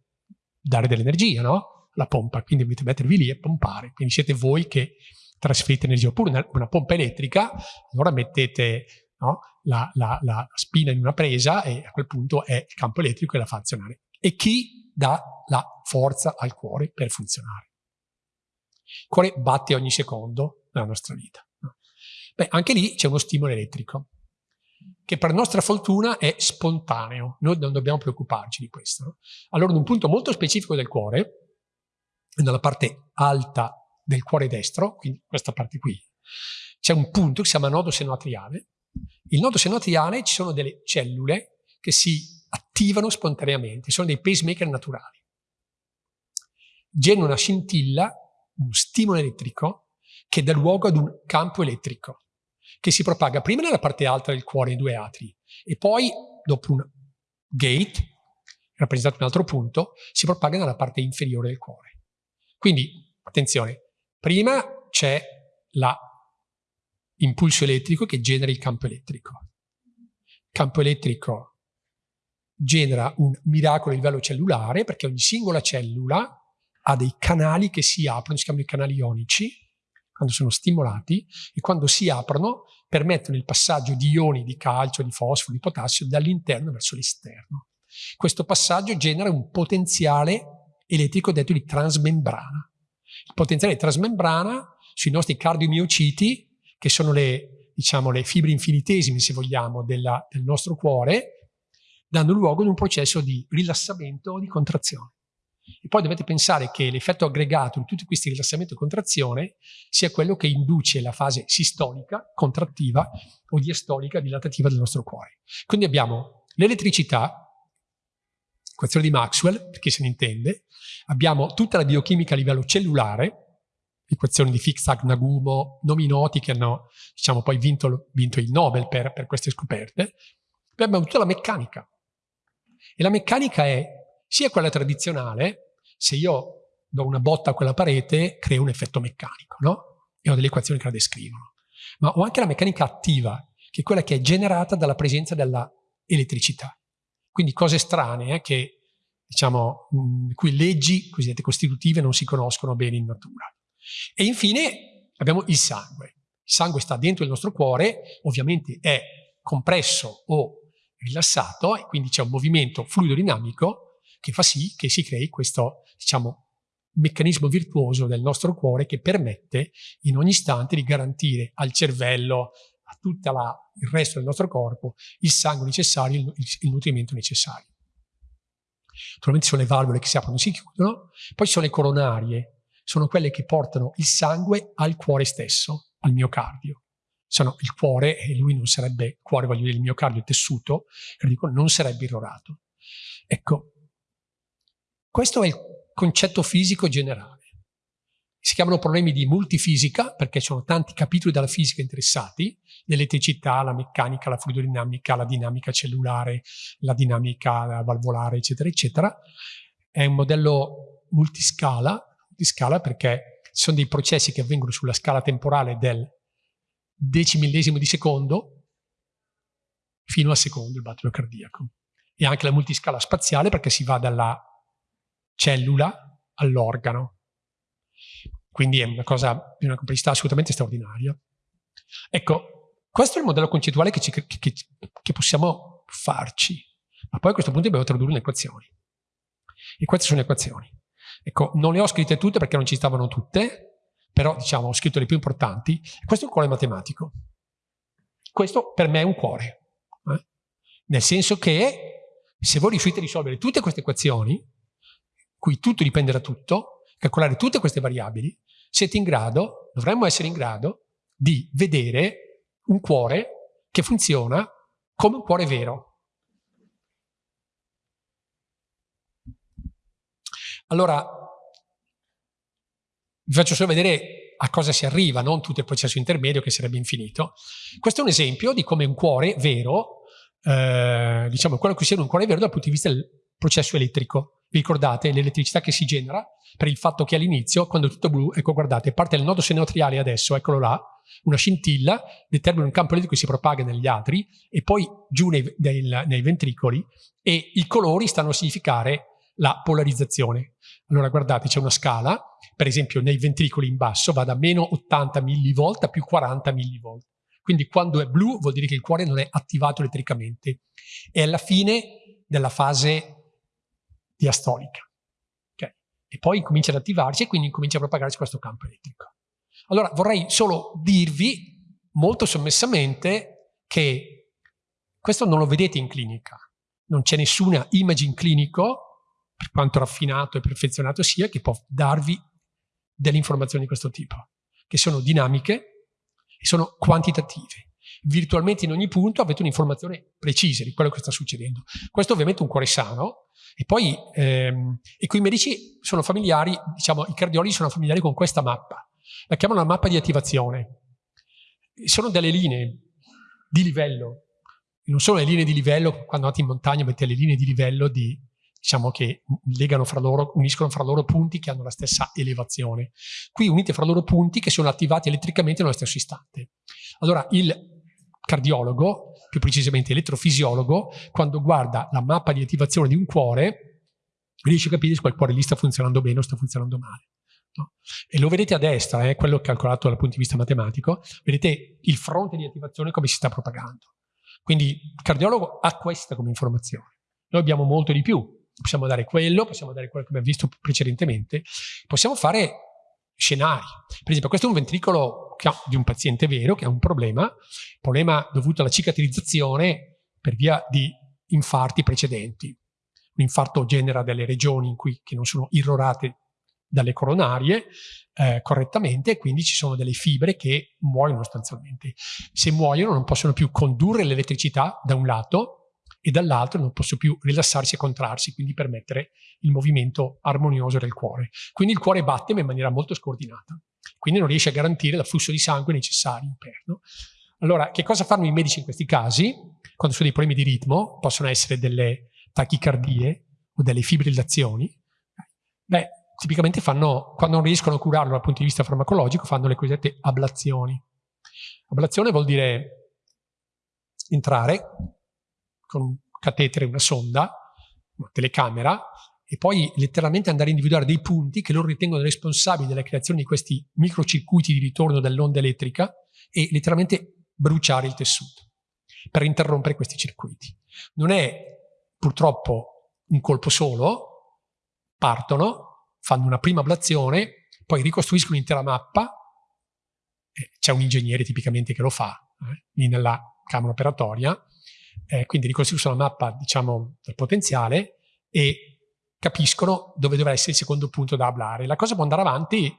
dare dell'energia, no? La pompa, quindi dovete mettervi lì e pompare. Quindi siete voi che trasferite energia. Oppure una, una pompa elettrica, allora mettete no? la, la, la, spina in una presa e a quel punto è il campo elettrico che la fa azionare. E chi dà la forza al cuore per funzionare? Il cuore batte ogni secondo nella nostra vita. Beh, anche lì c'è uno stimolo elettrico che per nostra fortuna è spontaneo, noi non dobbiamo preoccuparci di questo. No? Allora, in un punto molto specifico del cuore, nella parte alta del cuore destro, quindi questa parte qui, c'è un punto che si chiama nodo senoatriale. Il nodo senoatriale ci sono delle cellule che si attivano spontaneamente, sono dei pacemaker naturali. Generano una scintilla, un stimolo elettrico, che dà luogo ad un campo elettrico che si propaga prima nella parte alta del cuore, in due atri, e poi, dopo un gate, rappresentato in un altro punto, si propaga nella parte inferiore del cuore. Quindi, attenzione, prima c'è l'impulso elettrico che genera il campo elettrico. Il campo elettrico genera un miracolo a livello cellulare perché ogni singola cellula ha dei canali che si aprono, si chiamano i canali ionici, quando sono stimolati e quando si aprono permettono il passaggio di ioni di calcio, di fosforo, di potassio dall'interno verso l'esterno. Questo passaggio genera un potenziale elettrico detto di transmembrana. Il potenziale di trasmembrana sui nostri cardiomiociti, che sono le, diciamo, le fibre infinitesime, se vogliamo, della, del nostro cuore, danno luogo ad un processo di rilassamento o di contrazione. E poi dovete pensare che l'effetto aggregato di tutti questi rilassamenti e contrazione sia quello che induce la fase sistolica, contrattiva, o diastolica, dilatativa del nostro cuore. Quindi abbiamo l'elettricità, equazione di Maxwell, per chi se ne intende, abbiamo tutta la biochimica a livello cellulare, equazioni di Fick, Nagumo, nomi noti che hanno diciamo, poi vinto, vinto il Nobel per, per queste scoperte, poi abbiamo tutta la meccanica. E la meccanica è sia quella tradizionale, se io do una botta a quella parete, creo un effetto meccanico, no? E ho delle equazioni che la descrivono. Ma ho anche la meccanica attiva, che è quella che è generata dalla presenza della elettricità. Quindi cose strane eh, che, diciamo, mh, cui leggi cosiddette costitutive non si conoscono bene in natura. E infine abbiamo il sangue. Il sangue sta dentro il nostro cuore, ovviamente è compresso o rilassato e quindi c'è un movimento fluido dinamico che fa sì che si crei questo, diciamo, meccanismo virtuoso del nostro cuore che permette in ogni istante di garantire al cervello, a tutto il resto del nostro corpo, il sangue necessario, il, il nutrimento necessario. Naturalmente sono le valvole che si aprono e si chiudono, poi sono le coronarie, sono quelle che portano il sangue al cuore stesso, al miocardio. Sono il cuore, e lui non sarebbe cuore, voglio dire il miocardio, il tessuto, non sarebbe irrorato. Ecco, questo è il concetto fisico generale. Si chiamano problemi di multifisica perché ci sono tanti capitoli della fisica interessati, l'elettricità, la meccanica, la fluidodinamica, la dinamica cellulare, la dinamica valvolare, eccetera, eccetera. È un modello multiscala, multiscala perché ci sono dei processi che avvengono sulla scala temporale del decimillesimo di secondo fino al secondo il battito cardiaco. E anche la multiscala spaziale perché si va dalla cellula all'organo. Quindi è una cosa di una complessità assolutamente straordinaria. Ecco, questo è il modello concettuale che, ci, che, che, che possiamo farci, ma poi a questo punto dobbiamo tradurre in equazioni. E queste sono le equazioni. Ecco, non le ho scritte tutte perché non ci stavano tutte, però diciamo ho scritto le più importanti. Questo è un cuore matematico. Questo per me è un cuore. Eh? Nel senso che se voi riuscite a risolvere tutte queste equazioni, cui tutto dipende da tutto, calcolare tutte queste variabili, siete in grado, dovremmo essere in grado, di vedere un cuore che funziona come un cuore vero. Allora, vi faccio solo vedere a cosa si arriva, non tutto il processo intermedio che sarebbe infinito. Questo è un esempio di come un cuore vero, eh, diciamo quello che sia un cuore vero dal punto di vista del processo elettrico. Vi ricordate l'elettricità che si genera per il fatto che all'inizio, quando è tutto blu, ecco guardate, parte il nodo senoatriale adesso, eccolo là, una scintilla, determina un campo elettrico che si propaga negli atri e poi giù nei, nei, nei ventricoli e i colori stanno a significare la polarizzazione. Allora guardate, c'è una scala, per esempio nei ventricoli in basso va da meno 80 millivolt a più 40 millivolt. Quindi quando è blu vuol dire che il cuore non è attivato elettricamente. È alla fine della fase diastolica. Okay? E poi comincia ad attivarsi e quindi comincia a propagarsi questo campo elettrico. Allora vorrei solo dirvi molto sommessamente che questo non lo vedete in clinica. Non c'è nessuna imaging clinico, per quanto raffinato e perfezionato sia, che può darvi delle informazioni di questo tipo, che sono dinamiche e sono quantitative. Virtualmente in ogni punto avete un'informazione precisa di quello che sta succedendo. Questo ovviamente è un cuore sano, e poi ehm, e qui i medici sono familiari, diciamo i cardiologi sono familiari con questa mappa. La chiamano la mappa di attivazione sono delle linee di livello, non solo le linee di livello, quando andate in montagna avete le linee di livello di, diciamo che legano fra loro, uniscono fra loro punti che hanno la stessa elevazione. Qui unite fra loro punti che sono attivati elettricamente nello stesso istante. Allora il cardiologo, più precisamente elettrofisiologo, quando guarda la mappa di attivazione di un cuore, riesce a capire se quel cuore lì sta funzionando bene o sta funzionando male. No? E lo vedete a destra, eh, quello calcolato dal punto di vista matematico, vedete il fronte di attivazione come si sta propagando. Quindi il cardiologo ha questa come informazione. Noi abbiamo molto di più, possiamo dare quello, possiamo dare quello che abbiamo visto precedentemente, possiamo fare scenari. Per esempio, questo è un ventricolo di un paziente vero che ha un problema, problema dovuto alla cicatrizzazione per via di infarti precedenti. Un infarto genera delle regioni in cui, che non sono irrorate dalle coronarie eh, correttamente e quindi ci sono delle fibre che muoiono sostanzialmente. Se muoiono non possono più condurre l'elettricità da un lato e dall'altro non possono più rilassarsi e contrarsi, quindi permettere il movimento armonioso del cuore. Quindi il cuore batte ma in maniera molto scordinata, quindi non riesce a garantire l'afflusso di sangue necessario per. No? Allora, che cosa fanno i medici in questi casi? Quando sono dei problemi di ritmo, possono essere delle tachicardie o delle fibrillazioni. Beh, tipicamente fanno, quando non riescono a curarlo dal punto di vista farmacologico, fanno le cosiddette ablazioni. Ablazione vuol dire entrare con un catetere, una sonda, una telecamera, e poi letteralmente andare a individuare dei punti che loro ritengono responsabili della creazione di questi microcircuiti di ritorno dell'onda elettrica e letteralmente bruciare il tessuto per interrompere questi circuiti. Non è purtroppo un colpo solo, partono, fanno una prima ablazione, poi ricostruiscono l'intera mappa, c'è un ingegnere tipicamente che lo fa, eh, lì nella camera operatoria, eh, quindi ricostruiscono la mappa, diciamo, del potenziale e capiscono dove dovrà essere il secondo punto da ablare. La cosa può andare avanti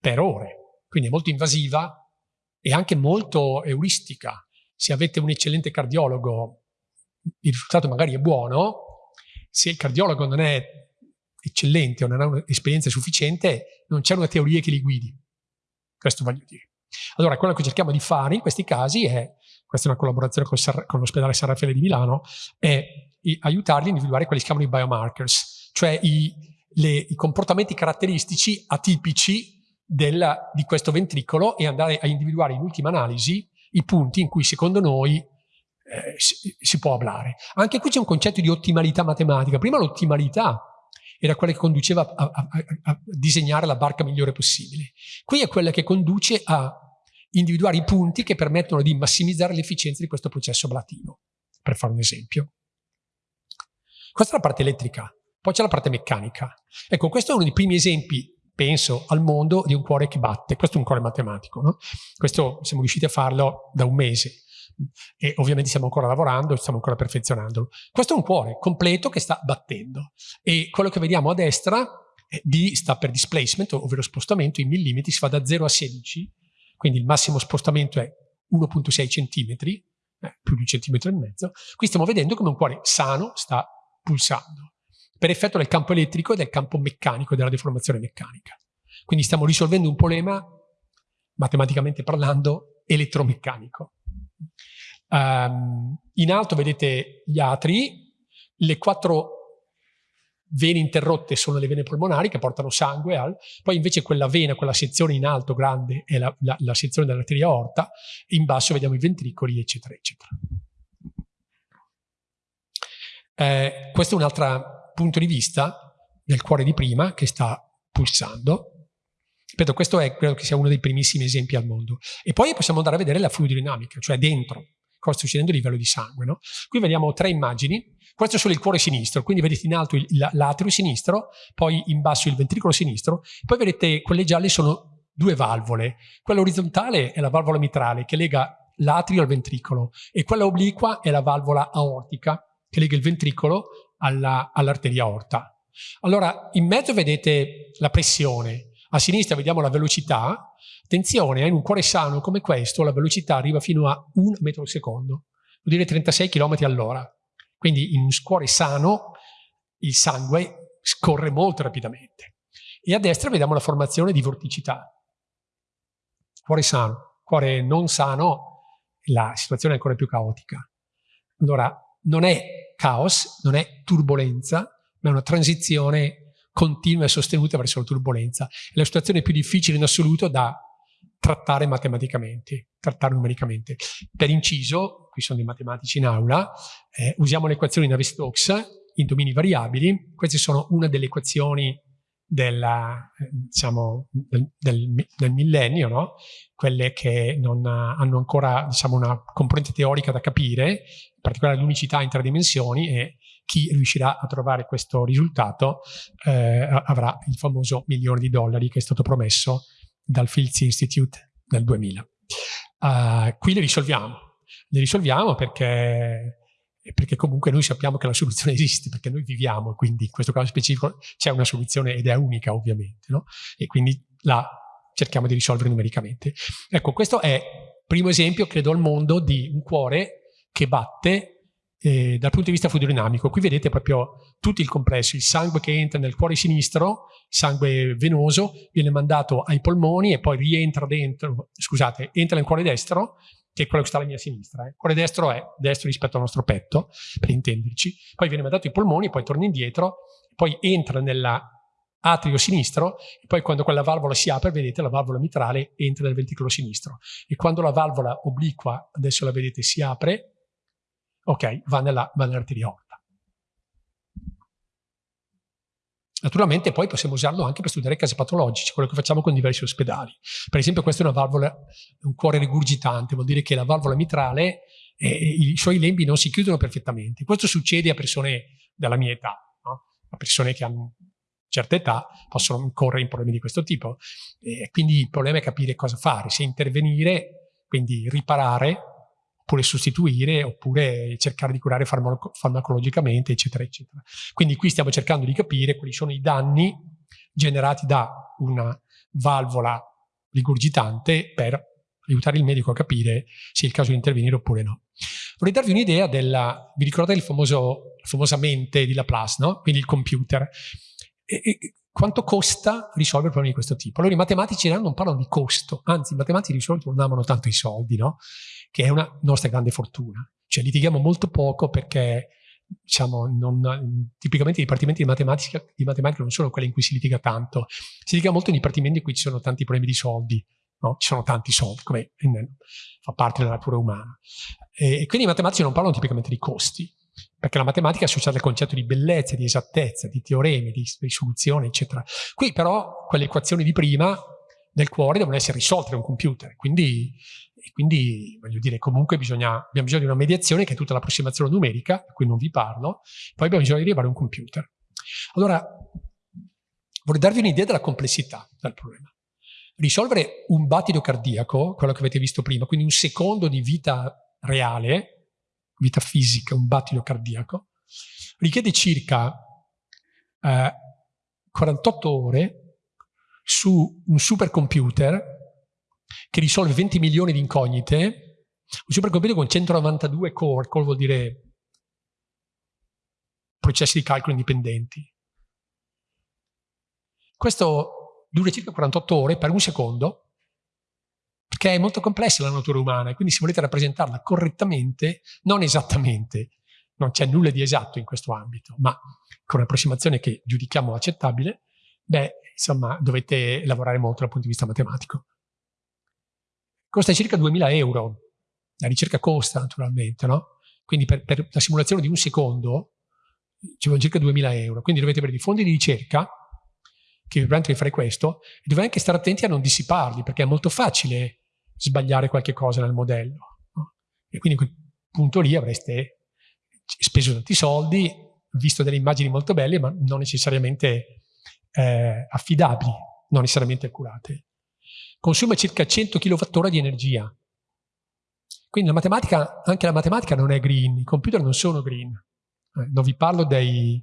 per ore, quindi è molto invasiva e anche molto euristica. Se avete un eccellente cardiologo, il risultato magari è buono, se il cardiologo non è eccellente o non ha un'esperienza sufficiente, non c'è una teoria che li guidi. Questo voglio dire. Allora, quello che cerchiamo di fare in questi casi è, questa è una collaborazione con, l'ospedale San Raffaele di Milano, è aiutarli a individuare quelli che si chiamano i biomarkers, cioè i, le, i comportamenti caratteristici atipici del, di questo ventricolo e andare a individuare in ultima analisi i punti in cui secondo noi eh, si, si, può ablare. Anche qui c'è un concetto di ottimalità matematica. Prima l'ottimalità era quella che conduceva a, a, a, disegnare la barca migliore possibile. Qui è quella che conduce a individuare i punti che permettono di massimizzare l'efficienza di questo processo ablativo, per fare un esempio. Questa è la parte elettrica, poi c'è la parte meccanica. Ecco, questo è uno dei primi esempi, penso, al mondo di un cuore che batte. Questo è un cuore matematico, no? Questo siamo riusciti a farlo da un mese e ovviamente stiamo ancora lavorando, stiamo ancora perfezionandolo. Questo è un cuore completo che sta battendo e quello che vediamo a destra D sta per displacement, ovvero spostamento in millimetri, si va da 0 a 16, quindi il massimo spostamento è 1.6 cm, eh, più di un centimetro e mezzo. Qui stiamo vedendo come un cuore sano sta pulsando, per effetto del campo elettrico e del campo meccanico, della deformazione meccanica. Quindi stiamo risolvendo un problema, matematicamente parlando, elettromeccanico. Um, in alto vedete gli atri, le quattro vene interrotte sono le vene polmonari che portano sangue al, poi invece quella vena, quella sezione in alto grande è la, la, la sezione dell'arteria aorta, in basso vediamo i ventricoli, eccetera, eccetera. Eh, questo è un altro punto di vista del cuore di prima che sta pulsando Ripeto, questo è, credo che sia uno dei primissimi esempi al mondo. E poi possiamo andare a vedere la fluidodinamica, cioè dentro, cosa sta succedendo a livello di sangue. No? Qui vediamo tre immagini, questo è solo il cuore sinistro, quindi vedete in alto l'atrio sinistro, poi in basso il ventricolo sinistro, poi vedete quelle gialle sono due valvole. Quella orizzontale è la valvola mitrale che lega l'atrio al ventricolo e quella obliqua è la valvola aortica che lega il ventricolo all'arteria all aorta. Allora, in mezzo vedete la pressione, a sinistra vediamo la velocità, attenzione, in un cuore sano come questo la velocità arriva fino a 1 metro al secondo, vuol dire 36 km all'ora. Quindi in un cuore sano il sangue scorre molto rapidamente. E a destra vediamo la formazione di vorticità. Cuore sano, cuore non sano, la situazione è ancora più caotica. Allora, non è caos, non è turbolenza, ma è una transizione continua e sostenuta verso la turbolenza. È la situazione più difficile in assoluto da trattare matematicamente, trattare numericamente. Per inciso, qui sono dei matematici in aula, eh, usiamo le equazioni Navier-Stokes in domini variabili. Queste sono una delle equazioni della, eh, diciamo, del, del, del, millennio, no? quelle che non hanno ancora diciamo, una componente teorica da capire, in particolare l'unicità in tre dimensioni e chi riuscirà a trovare questo risultato eh, avrà il famoso milione di dollari che è stato promesso dal Fields Institute nel 2000. Uh, eh, qui le risolviamo. Le risolviamo perché, perché, comunque noi sappiamo che la soluzione esiste, perché noi viviamo, quindi in questo caso specifico c'è una soluzione ed è unica ovviamente, no? e quindi la cerchiamo di risolvere numericamente. Ecco, questo è il primo esempio, credo, al mondo di un cuore che batte eh, dal punto di vista fluidodinamico. Qui vedete proprio tutto il complesso, il sangue che entra nel cuore sinistro, sangue venoso, viene mandato ai polmoni e poi rientra dentro, scusate, entra nel cuore destro, che è quello che sta alla mia sinistra. Eh. Il cuore destro è destro rispetto al nostro petto, per intenderci. Poi viene mandato ai polmoni, poi torna indietro, poi entra nell'atrio sinistro e poi quando quella valvola si apre, vedete, la valvola mitrale entra nel ventricolo sinistro. E quando la valvola obliqua, adesso la vedete, si apre, ok, va nell'arteria aorta. Naturalmente poi possiamo usarlo anche per studiare casi patologici, quello che facciamo con diversi ospedali. Per esempio questa è una valvola, un cuore rigurgitante, vuol dire che la valvola mitrale, eh, i suoi lembi non si chiudono perfettamente. Questo succede a persone della mia età, no? a persone che hanno certa età possono incorrere in problemi di questo tipo. E quindi il problema è capire cosa fare, se intervenire, quindi riparare oppure sostituire, oppure cercare di curare farmaco farmacologicamente, eccetera, eccetera. Quindi qui stiamo cercando di capire quali sono i danni generati da una valvola rigurgitante per aiutare il medico a capire se è il caso di intervenire oppure no. Vorrei darvi un'idea della, vi ricordate il famoso, la mente di Laplace, no? quindi il computer. E, e, quanto costa risolvere problemi di questo tipo? Allora i matematici non parlano di costo, anzi i matematici di solito non amano tanto i soldi, no? che è una nostra grande fortuna. Cioè litighiamo molto poco perché diciamo, non, tipicamente i dipartimenti di matematica, di matematica, non sono quelli in cui si litiga tanto, si litiga molto in dipartimenti in cui ci sono tanti problemi di soldi, no? ci sono tanti soldi, come fa parte della natura umana. E quindi i matematici non parlano tipicamente di costi, perché la matematica è associata al concetto di bellezza, di esattezza, di teoremi, di risoluzione, eccetera. Qui però quelle equazioni di prima del cuore devono essere risolte da un computer, quindi quindi, voglio dire, comunque bisogna, abbiamo bisogno di una mediazione che è tutta l'approssimazione numerica, di cui non vi parlo, poi abbiamo bisogno di arrivare a un computer. Allora, vorrei darvi un'idea della complessità del problema. Risolvere un battito cardiaco, quello che avete visto prima, quindi un secondo di vita reale, vita fisica, un battito cardiaco, richiede circa eh, 48 ore su un supercomputer che risolve 20 milioni di incognite, un supercomputer con 192 core, core vuol dire processi di calcolo indipendenti. Questo dura circa 48 ore per un secondo, perché è molto complessa la natura umana e quindi se volete rappresentarla correttamente, non esattamente, non c'è nulla di esatto in questo ambito, ma con un'approssimazione che giudichiamo accettabile, beh, insomma, dovete lavorare molto dal punto di vista matematico costa circa 2000 euro. La ricerca costa naturalmente, no? Quindi per, per la simulazione di un secondo ci vogliono circa 2000 euro. Quindi dovete avere dei fondi di ricerca che vi permettono di fare questo, e dovete anche stare attenti a non dissiparli, perché è molto facile sbagliare qualche cosa nel modello. E quindi a quel punto lì avreste speso tanti soldi, visto delle immagini molto belle, ma non necessariamente eh, affidabili, non necessariamente accurate. Consuma circa 100 kWh di energia. Quindi la matematica, anche la matematica non è green, i computer non sono green. Eh, non vi parlo dei,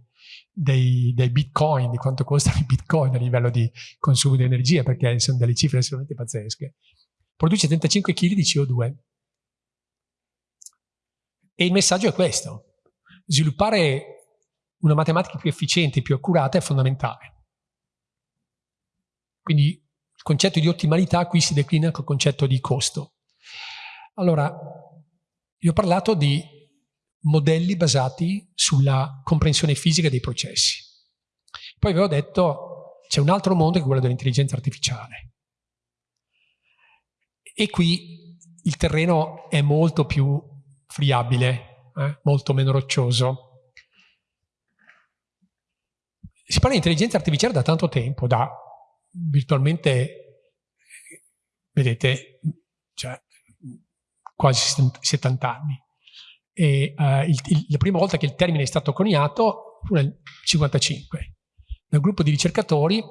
dei, dei, bitcoin, di quanto costano i bitcoin a livello di consumo di energia, perché sono delle cifre assolutamente pazzesche. Produce 35 kg di CO2. E il messaggio è questo. Sviluppare una matematica più efficiente, più accurata è fondamentale. Quindi il concetto di ottimalità qui si declina col concetto di costo. Allora, io ho parlato di modelli basati sulla comprensione fisica dei processi. Poi vi ho detto c'è un altro mondo che è quello dell'intelligenza artificiale. E qui il terreno è molto più friabile, eh? molto meno roccioso. Si parla di intelligenza artificiale da tanto tempo, da virtualmente, vedete, cioè, quasi 70 anni. E, uh, il, il, la prima volta che il termine è stato coniato fu nel 1955, da un gruppo di ricercatori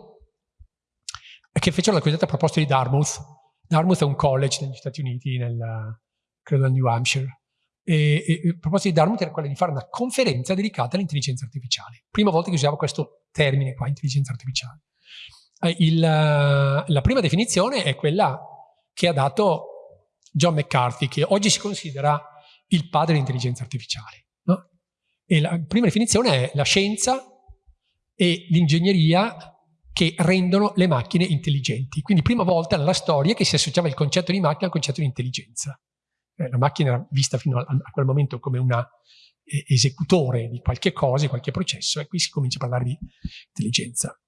che fecero la cosiddetta proposta di Dartmouth. Dartmouth è un college negli Stati Uniti, nel, credo nel New Hampshire, e, e, la proposta di Dartmouth era quella di fare una conferenza dedicata all'intelligenza artificiale. Prima volta che usavo questo termine qua, intelligenza artificiale. Eh, il, la prima definizione è quella che ha dato John McCarthy, che oggi si considera il padre dell'intelligenza artificiale. No? E la prima definizione è la scienza e l'ingegneria che rendono le macchine intelligenti. Quindi prima volta nella storia che si associava il concetto di macchina al concetto di intelligenza. Eh, la macchina era vista fino a, a quel momento come un eh, esecutore di qualche cosa, di qualche processo, e qui si comincia a parlare di intelligenza.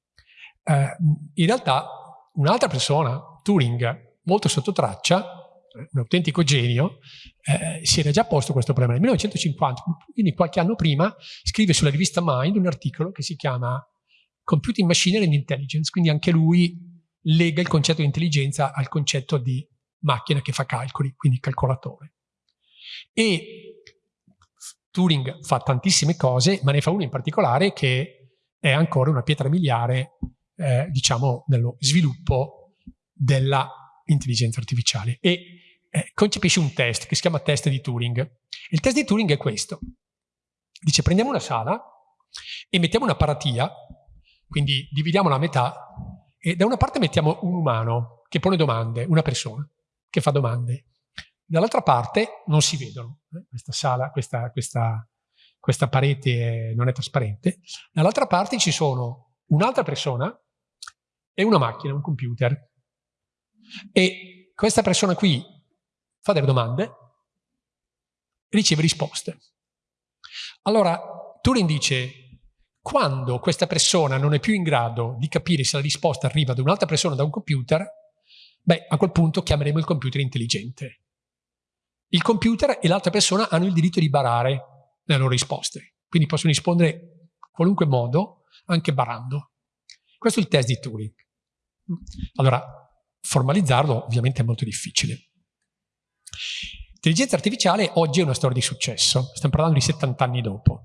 Eh, in realtà un'altra persona, Turing, molto sotto traccia, un autentico genio, eh, si era già posto questo problema. Nel 1950, quindi qualche anno prima, scrive sulla rivista Mind un articolo che si chiama Computing Machinery and Intelligence, quindi anche lui lega il concetto di intelligenza al concetto di macchina che fa calcoli, quindi calcolatore. E Turing fa tantissime cose, ma ne fa una in particolare che è ancora una pietra miliare, eh, diciamo, nello sviluppo della intelligenza artificiale. E eh, concepisce un test che si chiama test di Turing. Il test di Turing è questo. Dice prendiamo una sala e mettiamo una paratia, quindi dividiamola a metà, e da una parte mettiamo un umano che pone domande, una persona che fa domande. Dall'altra parte non si vedono, eh? questa sala, questa, questa, questa parete non è trasparente. Dall'altra parte ci sono un'altra persona e una macchina, un computer. E questa persona qui fa delle domande e riceve risposte. Allora Turing dice, quando questa persona non è più in grado di capire se la risposta arriva da un'altra persona da un computer, beh, a quel punto chiameremo il computer intelligente. Il computer e l'altra persona hanno il diritto di barare le loro risposte, quindi possono rispondere in qualunque modo, anche barando. Questo è il test di Turing. Allora, formalizzarlo ovviamente è molto difficile. L'intelligenza artificiale oggi è una storia di successo, stiamo parlando di 70 anni dopo.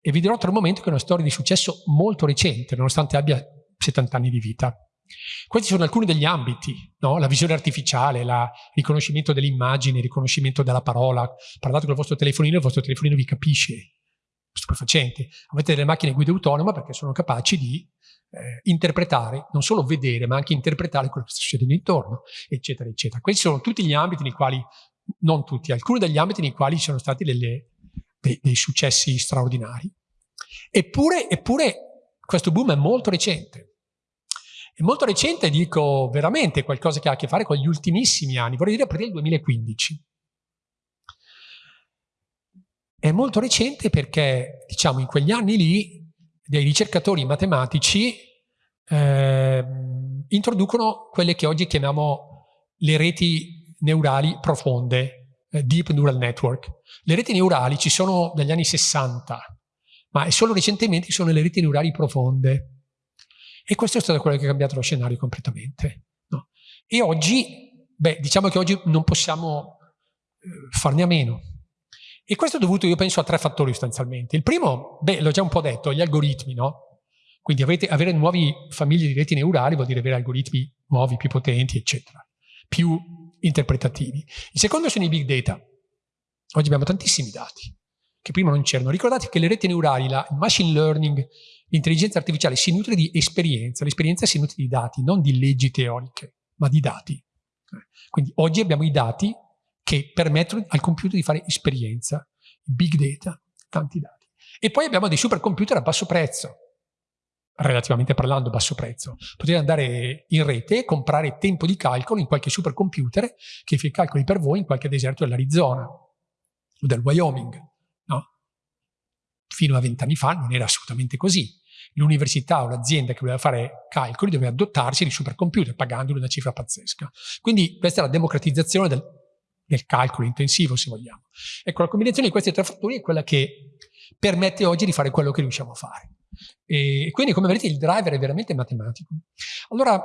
E vi dirò tra un momento che è una storia di successo molto recente, nonostante abbia 70 anni di vita. Questi sono alcuni degli ambiti, no? la visione artificiale, il riconoscimento dell'immagine, il riconoscimento della parola. Parlate con il vostro telefonino e il vostro telefonino vi capisce. Stupefacente. Avete delle macchine guida autonoma perché sono capaci di eh, interpretare, non solo vedere, ma anche interpretare quello che sta succedendo intorno, eccetera, eccetera. Questi sono tutti gli ambiti nei quali, non tutti, alcuni degli ambiti nei quali ci sono stati delle, dei, dei, successi straordinari. Eppure, eppure questo boom è molto recente. È molto recente, dico veramente, qualcosa che ha a che fare con gli ultimissimi anni, vorrei dire a partire dal 2015. È molto recente perché, diciamo, in quegli anni lì dei ricercatori matematici eh, introducono quelle che oggi chiamiamo le reti neurali profonde, Deep Neural Network. Le reti neurali ci sono dagli anni 60, ma solo recentemente che sono le reti neurali profonde. E questo è stato quello che ha cambiato lo scenario completamente. No? E oggi, beh, diciamo che oggi non possiamo eh, farne a meno. E questo è dovuto, io penso, a tre fattori sostanzialmente. Il primo, beh, l'ho già un po' detto, gli algoritmi, no? Quindi avete, avere nuove famiglie di reti neurali vuol dire avere algoritmi nuovi, più potenti, eccetera, più interpretativi. Il secondo sono i big data. Oggi abbiamo tantissimi dati che prima non c'erano. Ricordate che le reti neurali, la, il machine learning, l'intelligenza artificiale si nutre di esperienza. L'esperienza si nutre di dati, non di leggi teoriche, ma di dati. Quindi oggi abbiamo i dati che permettono al computer di fare esperienza, big data, tanti dati. E poi abbiamo dei supercomputer a basso prezzo, relativamente parlando basso prezzo. Potete andare in rete e comprare tempo di calcolo in qualche supercomputer che fa i calcoli per voi in qualche deserto dell'Arizona o del Wyoming. No? Fino a vent'anni fa non era assolutamente così. L'università o l'azienda che voleva fare calcoli doveva dotarsi di supercomputer pagandoli una cifra pazzesca. Quindi questa è la democratizzazione del, del calcolo intensivo, se vogliamo. Ecco, la combinazione di questi tre fattori è quella che permette oggi di fare quello che riusciamo a fare. E quindi, come vedete, il driver è veramente matematico. Allora,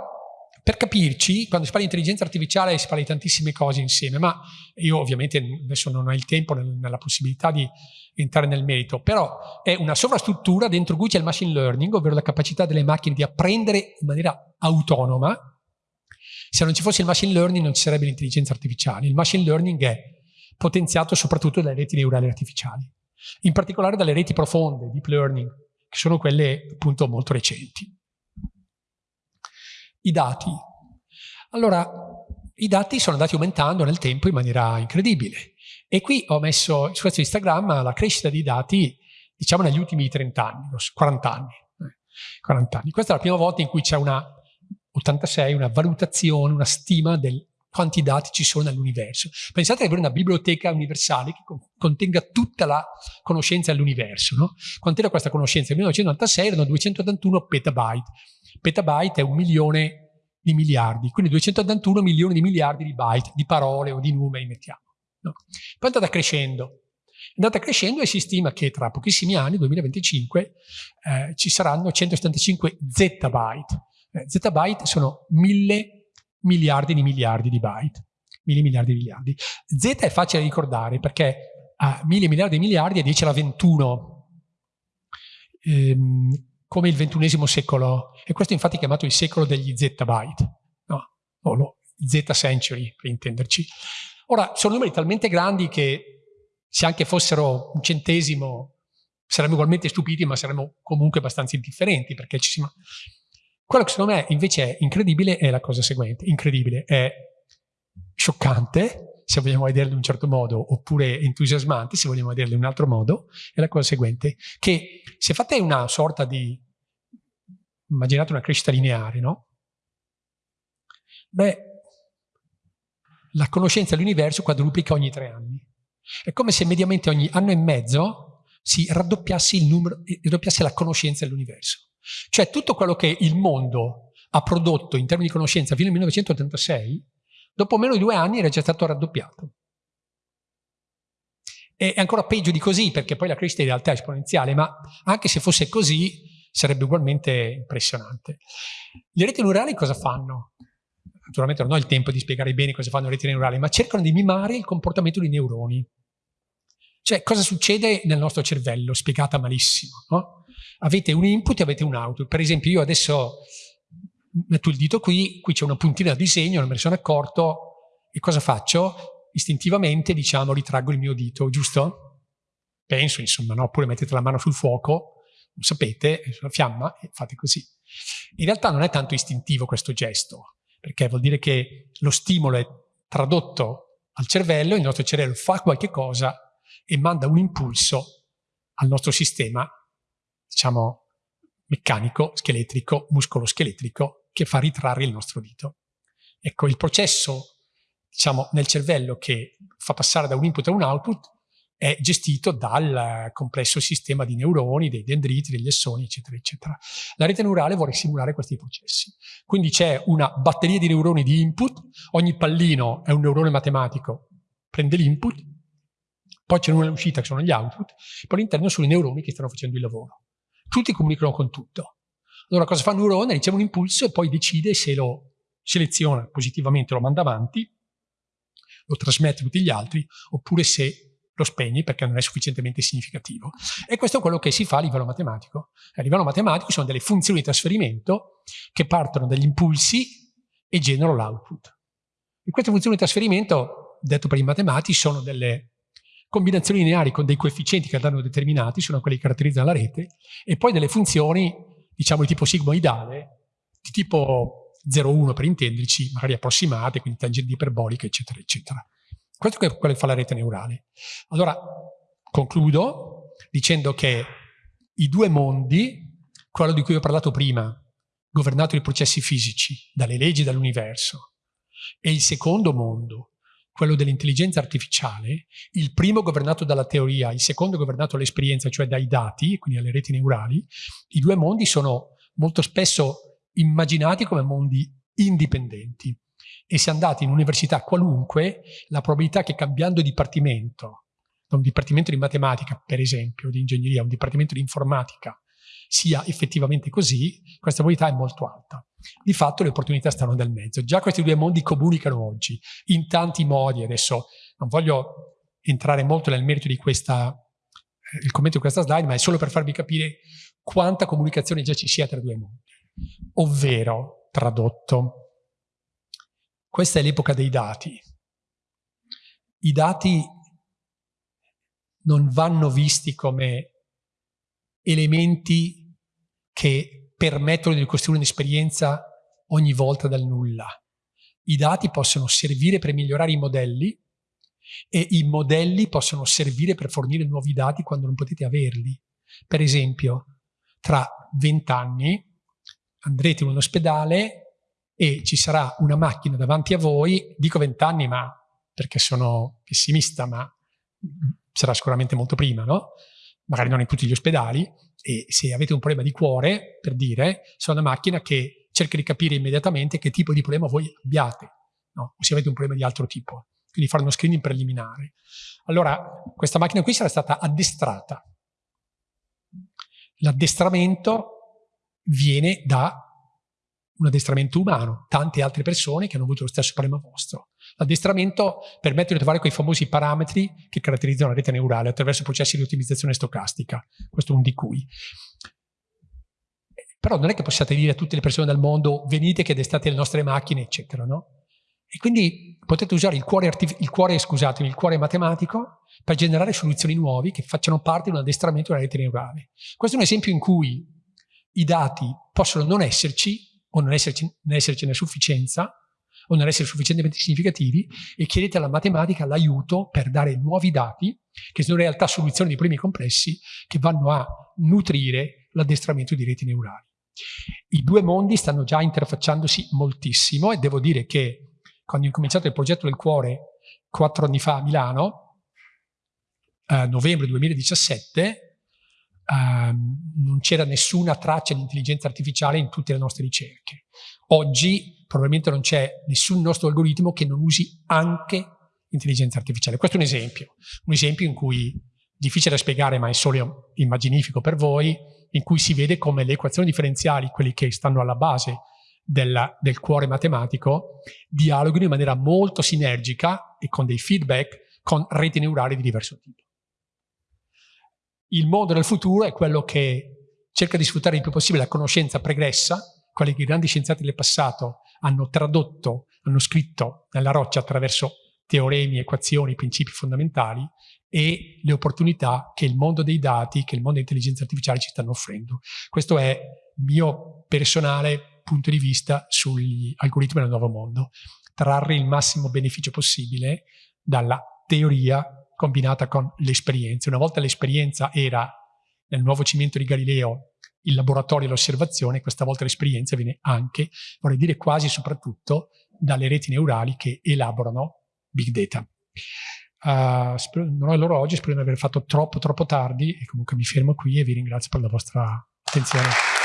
per capirci, quando si parla di intelligenza artificiale si parla di tantissime cose insieme, ma io ovviamente adesso non ho il tempo nella possibilità di entrare nel merito, però è una sovrastruttura dentro cui c'è il machine learning, ovvero la capacità delle macchine di apprendere in maniera autonoma. Se non ci fosse il machine learning non ci sarebbe l'intelligenza artificiale. Il machine learning è potenziato soprattutto dalle reti neurali artificiali, in particolare dalle reti profonde, deep learning, che sono quelle appunto molto recenti. I dati. Allora, i dati sono andati aumentando nel tempo in maniera incredibile. E qui ho messo su questo Instagram la crescita dei dati, diciamo, negli ultimi 30 anni, 40 anni. 40 anni. Questa è la prima volta in cui c'è una 86, una valutazione, una stima del quanti dati ci sono nell'universo. Pensate di avere una biblioteca universale che contenga tutta la conoscenza dell'universo. No? Quant'era questa conoscenza? Nel 1996 erano 281 petabyte. Petabyte è un milione di miliardi, quindi 281 milioni di miliardi di byte, di parole o di numeri, mettiamo. No? Poi è andata crescendo. È andata crescendo e si stima che tra pochissimi anni, 2025, eh, ci saranno 175 zettabyte. Eh, zettabyte sono mille miliardi di miliardi di byte. Mille miliardi di miliardi. Z è facile da ricordare perché a mille miliardi di miliardi è 10 alla 21. Ehm, come il ventunesimo secolo. E questo infatti è chiamato il secolo degli zettabyte. No, no, z century, per intenderci. Ora, sono numeri talmente grandi che se anche fossero un centesimo saremmo ugualmente stupiti, ma saremmo comunque abbastanza indifferenti, perché ci si... Quello che secondo me invece è incredibile è la cosa seguente, incredibile, è scioccante, se vogliamo vederlo in un certo modo, oppure entusiasmante, se vogliamo vederlo in un altro modo, è la cosa seguente, che se fate una sorta di, immaginate una crescita lineare, no? Beh, la conoscenza dell'universo quadruplica ogni tre anni. È come se mediamente ogni anno e mezzo si raddoppiasse, numero, raddoppiasse la conoscenza dell'universo. Cioè tutto quello che il mondo ha prodotto in termini di conoscenza fino al 1986, dopo meno di due anni era già stato raddoppiato. E è ancora peggio di così, perché poi la crescita in realtà è esponenziale, ma anche se fosse così sarebbe ugualmente impressionante. Le reti neurali cosa fanno? Naturalmente non ho il tempo di spiegare bene cosa fanno le reti neurali, ma cercano di mimare il comportamento dei neuroni. Cioè, cosa succede nel nostro cervello? Spiegata malissimo, no? Avete un input e avete un output. Per esempio io adesso metto il dito qui, qui c'è una puntina da disegno, non me ne sono accorto, e cosa faccio? Istintivamente, diciamo, ritraggo il mio dito, giusto? Penso, insomma, no? Oppure mettete la mano sul fuoco, non sapete, sulla fiamma, e fate così. In realtà non è tanto istintivo questo gesto, perché vuol dire che lo stimolo è tradotto al cervello, il nostro cervello fa qualche cosa e manda un impulso al nostro sistema diciamo, meccanico, scheletrico, muscolo-scheletrico, che fa ritrarre il nostro dito. Ecco, il processo, diciamo, nel cervello che fa passare da un input a un output è gestito dal complesso sistema di neuroni, dei dendriti, degli essoni, eccetera, eccetera. La rete neurale vuole simulare questi processi. Quindi c'è una batteria di neuroni di input, ogni pallino è un neurone matematico, prende l'input, poi c'è una uscita che sono gli output, poi all'interno sono i neuroni che stanno facendo il lavoro tutti comunicano con tutto. Allora cosa fa il neurone? Riceve un impulso e poi decide se lo seleziona positivamente, lo manda avanti, lo trasmette a tutti gli altri, oppure se lo spegne perché non è sufficientemente significativo. E questo è quello che si fa a livello matematico. A livello matematico sono delle funzioni di trasferimento che partono dagli impulsi e generano l'output. E queste funzioni di trasferimento, detto per i matematici, sono delle combinazioni lineari con dei coefficienti che andranno determinati, sono quelli che caratterizzano la rete, e poi delle funzioni, diciamo di tipo sigmoidale, di tipo 0,1 per intenderci, magari approssimate, quindi tangenti iperboliche, eccetera, eccetera. Questo è quello che fa la rete neurale. Allora, concludo dicendo che i due mondi, quello di cui ho parlato prima, governato dai processi fisici, dalle leggi dell'universo, e il secondo mondo, quello dell'intelligenza artificiale, il primo governato dalla teoria, il secondo governato dall'esperienza, cioè dai dati, quindi dalle reti neurali, i due mondi sono molto spesso immaginati come mondi indipendenti. E se andate in università qualunque, la probabilità che cambiando dipartimento, da un dipartimento di matematica, per esempio, di ingegneria, a un dipartimento di informatica, sia effettivamente così, questa probabilità è molto alta. Di fatto le opportunità stanno nel mezzo. Già questi due mondi comunicano oggi, in tanti modi. Adesso non voglio entrare molto nel merito di questa, eh, il commento di questa slide, ma è solo per farvi capire quanta comunicazione già ci sia tra i due mondi. Ovvero, tradotto, questa è l'epoca dei dati. I dati non vanno visti come elementi che permettono di costruire un'esperienza ogni volta dal nulla. I dati possono servire per migliorare i modelli e i modelli possono servire per fornire nuovi dati quando non potete averli. Per esempio, tra vent'anni andrete in un ospedale e ci sarà una macchina davanti a voi, dico vent'anni ma perché sono pessimista, ma sarà sicuramente molto prima, no? Magari non in tutti gli ospedali, e se avete un problema di cuore, per dire, c'è una macchina che cerca di capire immediatamente che tipo di problema voi abbiate, no? o se avete un problema di altro tipo, quindi fare uno screening preliminare. Allora, questa macchina qui sarà stata addestrata. L'addestramento viene da un addestramento umano, tante altre persone che hanno avuto lo stesso problema vostro. L'addestramento permette di trovare quei famosi parametri che caratterizzano la rete neurale attraverso processi di ottimizzazione stocastica. Questo è un di cui. Però non è che possiate dire a tutte le persone del mondo venite che addestate le nostre macchine, eccetera, no? E quindi potete usare il cuore, il cuore, scusatemi, il cuore matematico per generare soluzioni nuove che facciano parte di un addestramento della rete neurale. Questo è un esempio in cui i dati possono non esserci, o non, esserci, non essercene sufficienza o non essere sufficientemente significativi e chiedete alla matematica l'aiuto per dare nuovi dati che sono in realtà soluzioni di problemi complessi che vanno a nutrire l'addestramento di reti neurali. I due mondi stanno già interfacciandosi moltissimo e devo dire che quando ho incominciato il progetto del cuore quattro anni fa a Milano, a novembre 2017, Um, non c'era nessuna traccia di intelligenza artificiale in tutte le nostre ricerche. Oggi probabilmente non c'è nessun nostro algoritmo che non usi anche intelligenza artificiale. Questo è un esempio, un esempio in cui difficile da spiegare ma è solo immaginifico per voi, in cui si vede come le equazioni differenziali, quelli che stanno alla base della, del cuore matematico, dialoghino in maniera molto sinergica e con dei feedback con reti neurali di diverso tipo il mondo del futuro è quello che cerca di sfruttare il più possibile la conoscenza pregressa, quali che i grandi scienziati del passato hanno tradotto, hanno scritto nella roccia attraverso teoremi, equazioni, principi fondamentali e le opportunità che il mondo dei dati, che il mondo dell'intelligenza artificiale ci stanno offrendo. Questo è il mio personale punto di vista sugli algoritmi del nuovo mondo. Trarre il massimo beneficio possibile dalla teoria combinata con l'esperienza. Una volta l'esperienza era nel nuovo cimento di Galileo il laboratorio e l'osservazione, questa volta l'esperienza viene anche, vorrei dire quasi soprattutto, dalle reti neurali che elaborano big data. Uh, non ho l'orologio, spero di aver fatto troppo troppo tardi e comunque mi fermo qui e vi ringrazio per la vostra attenzione.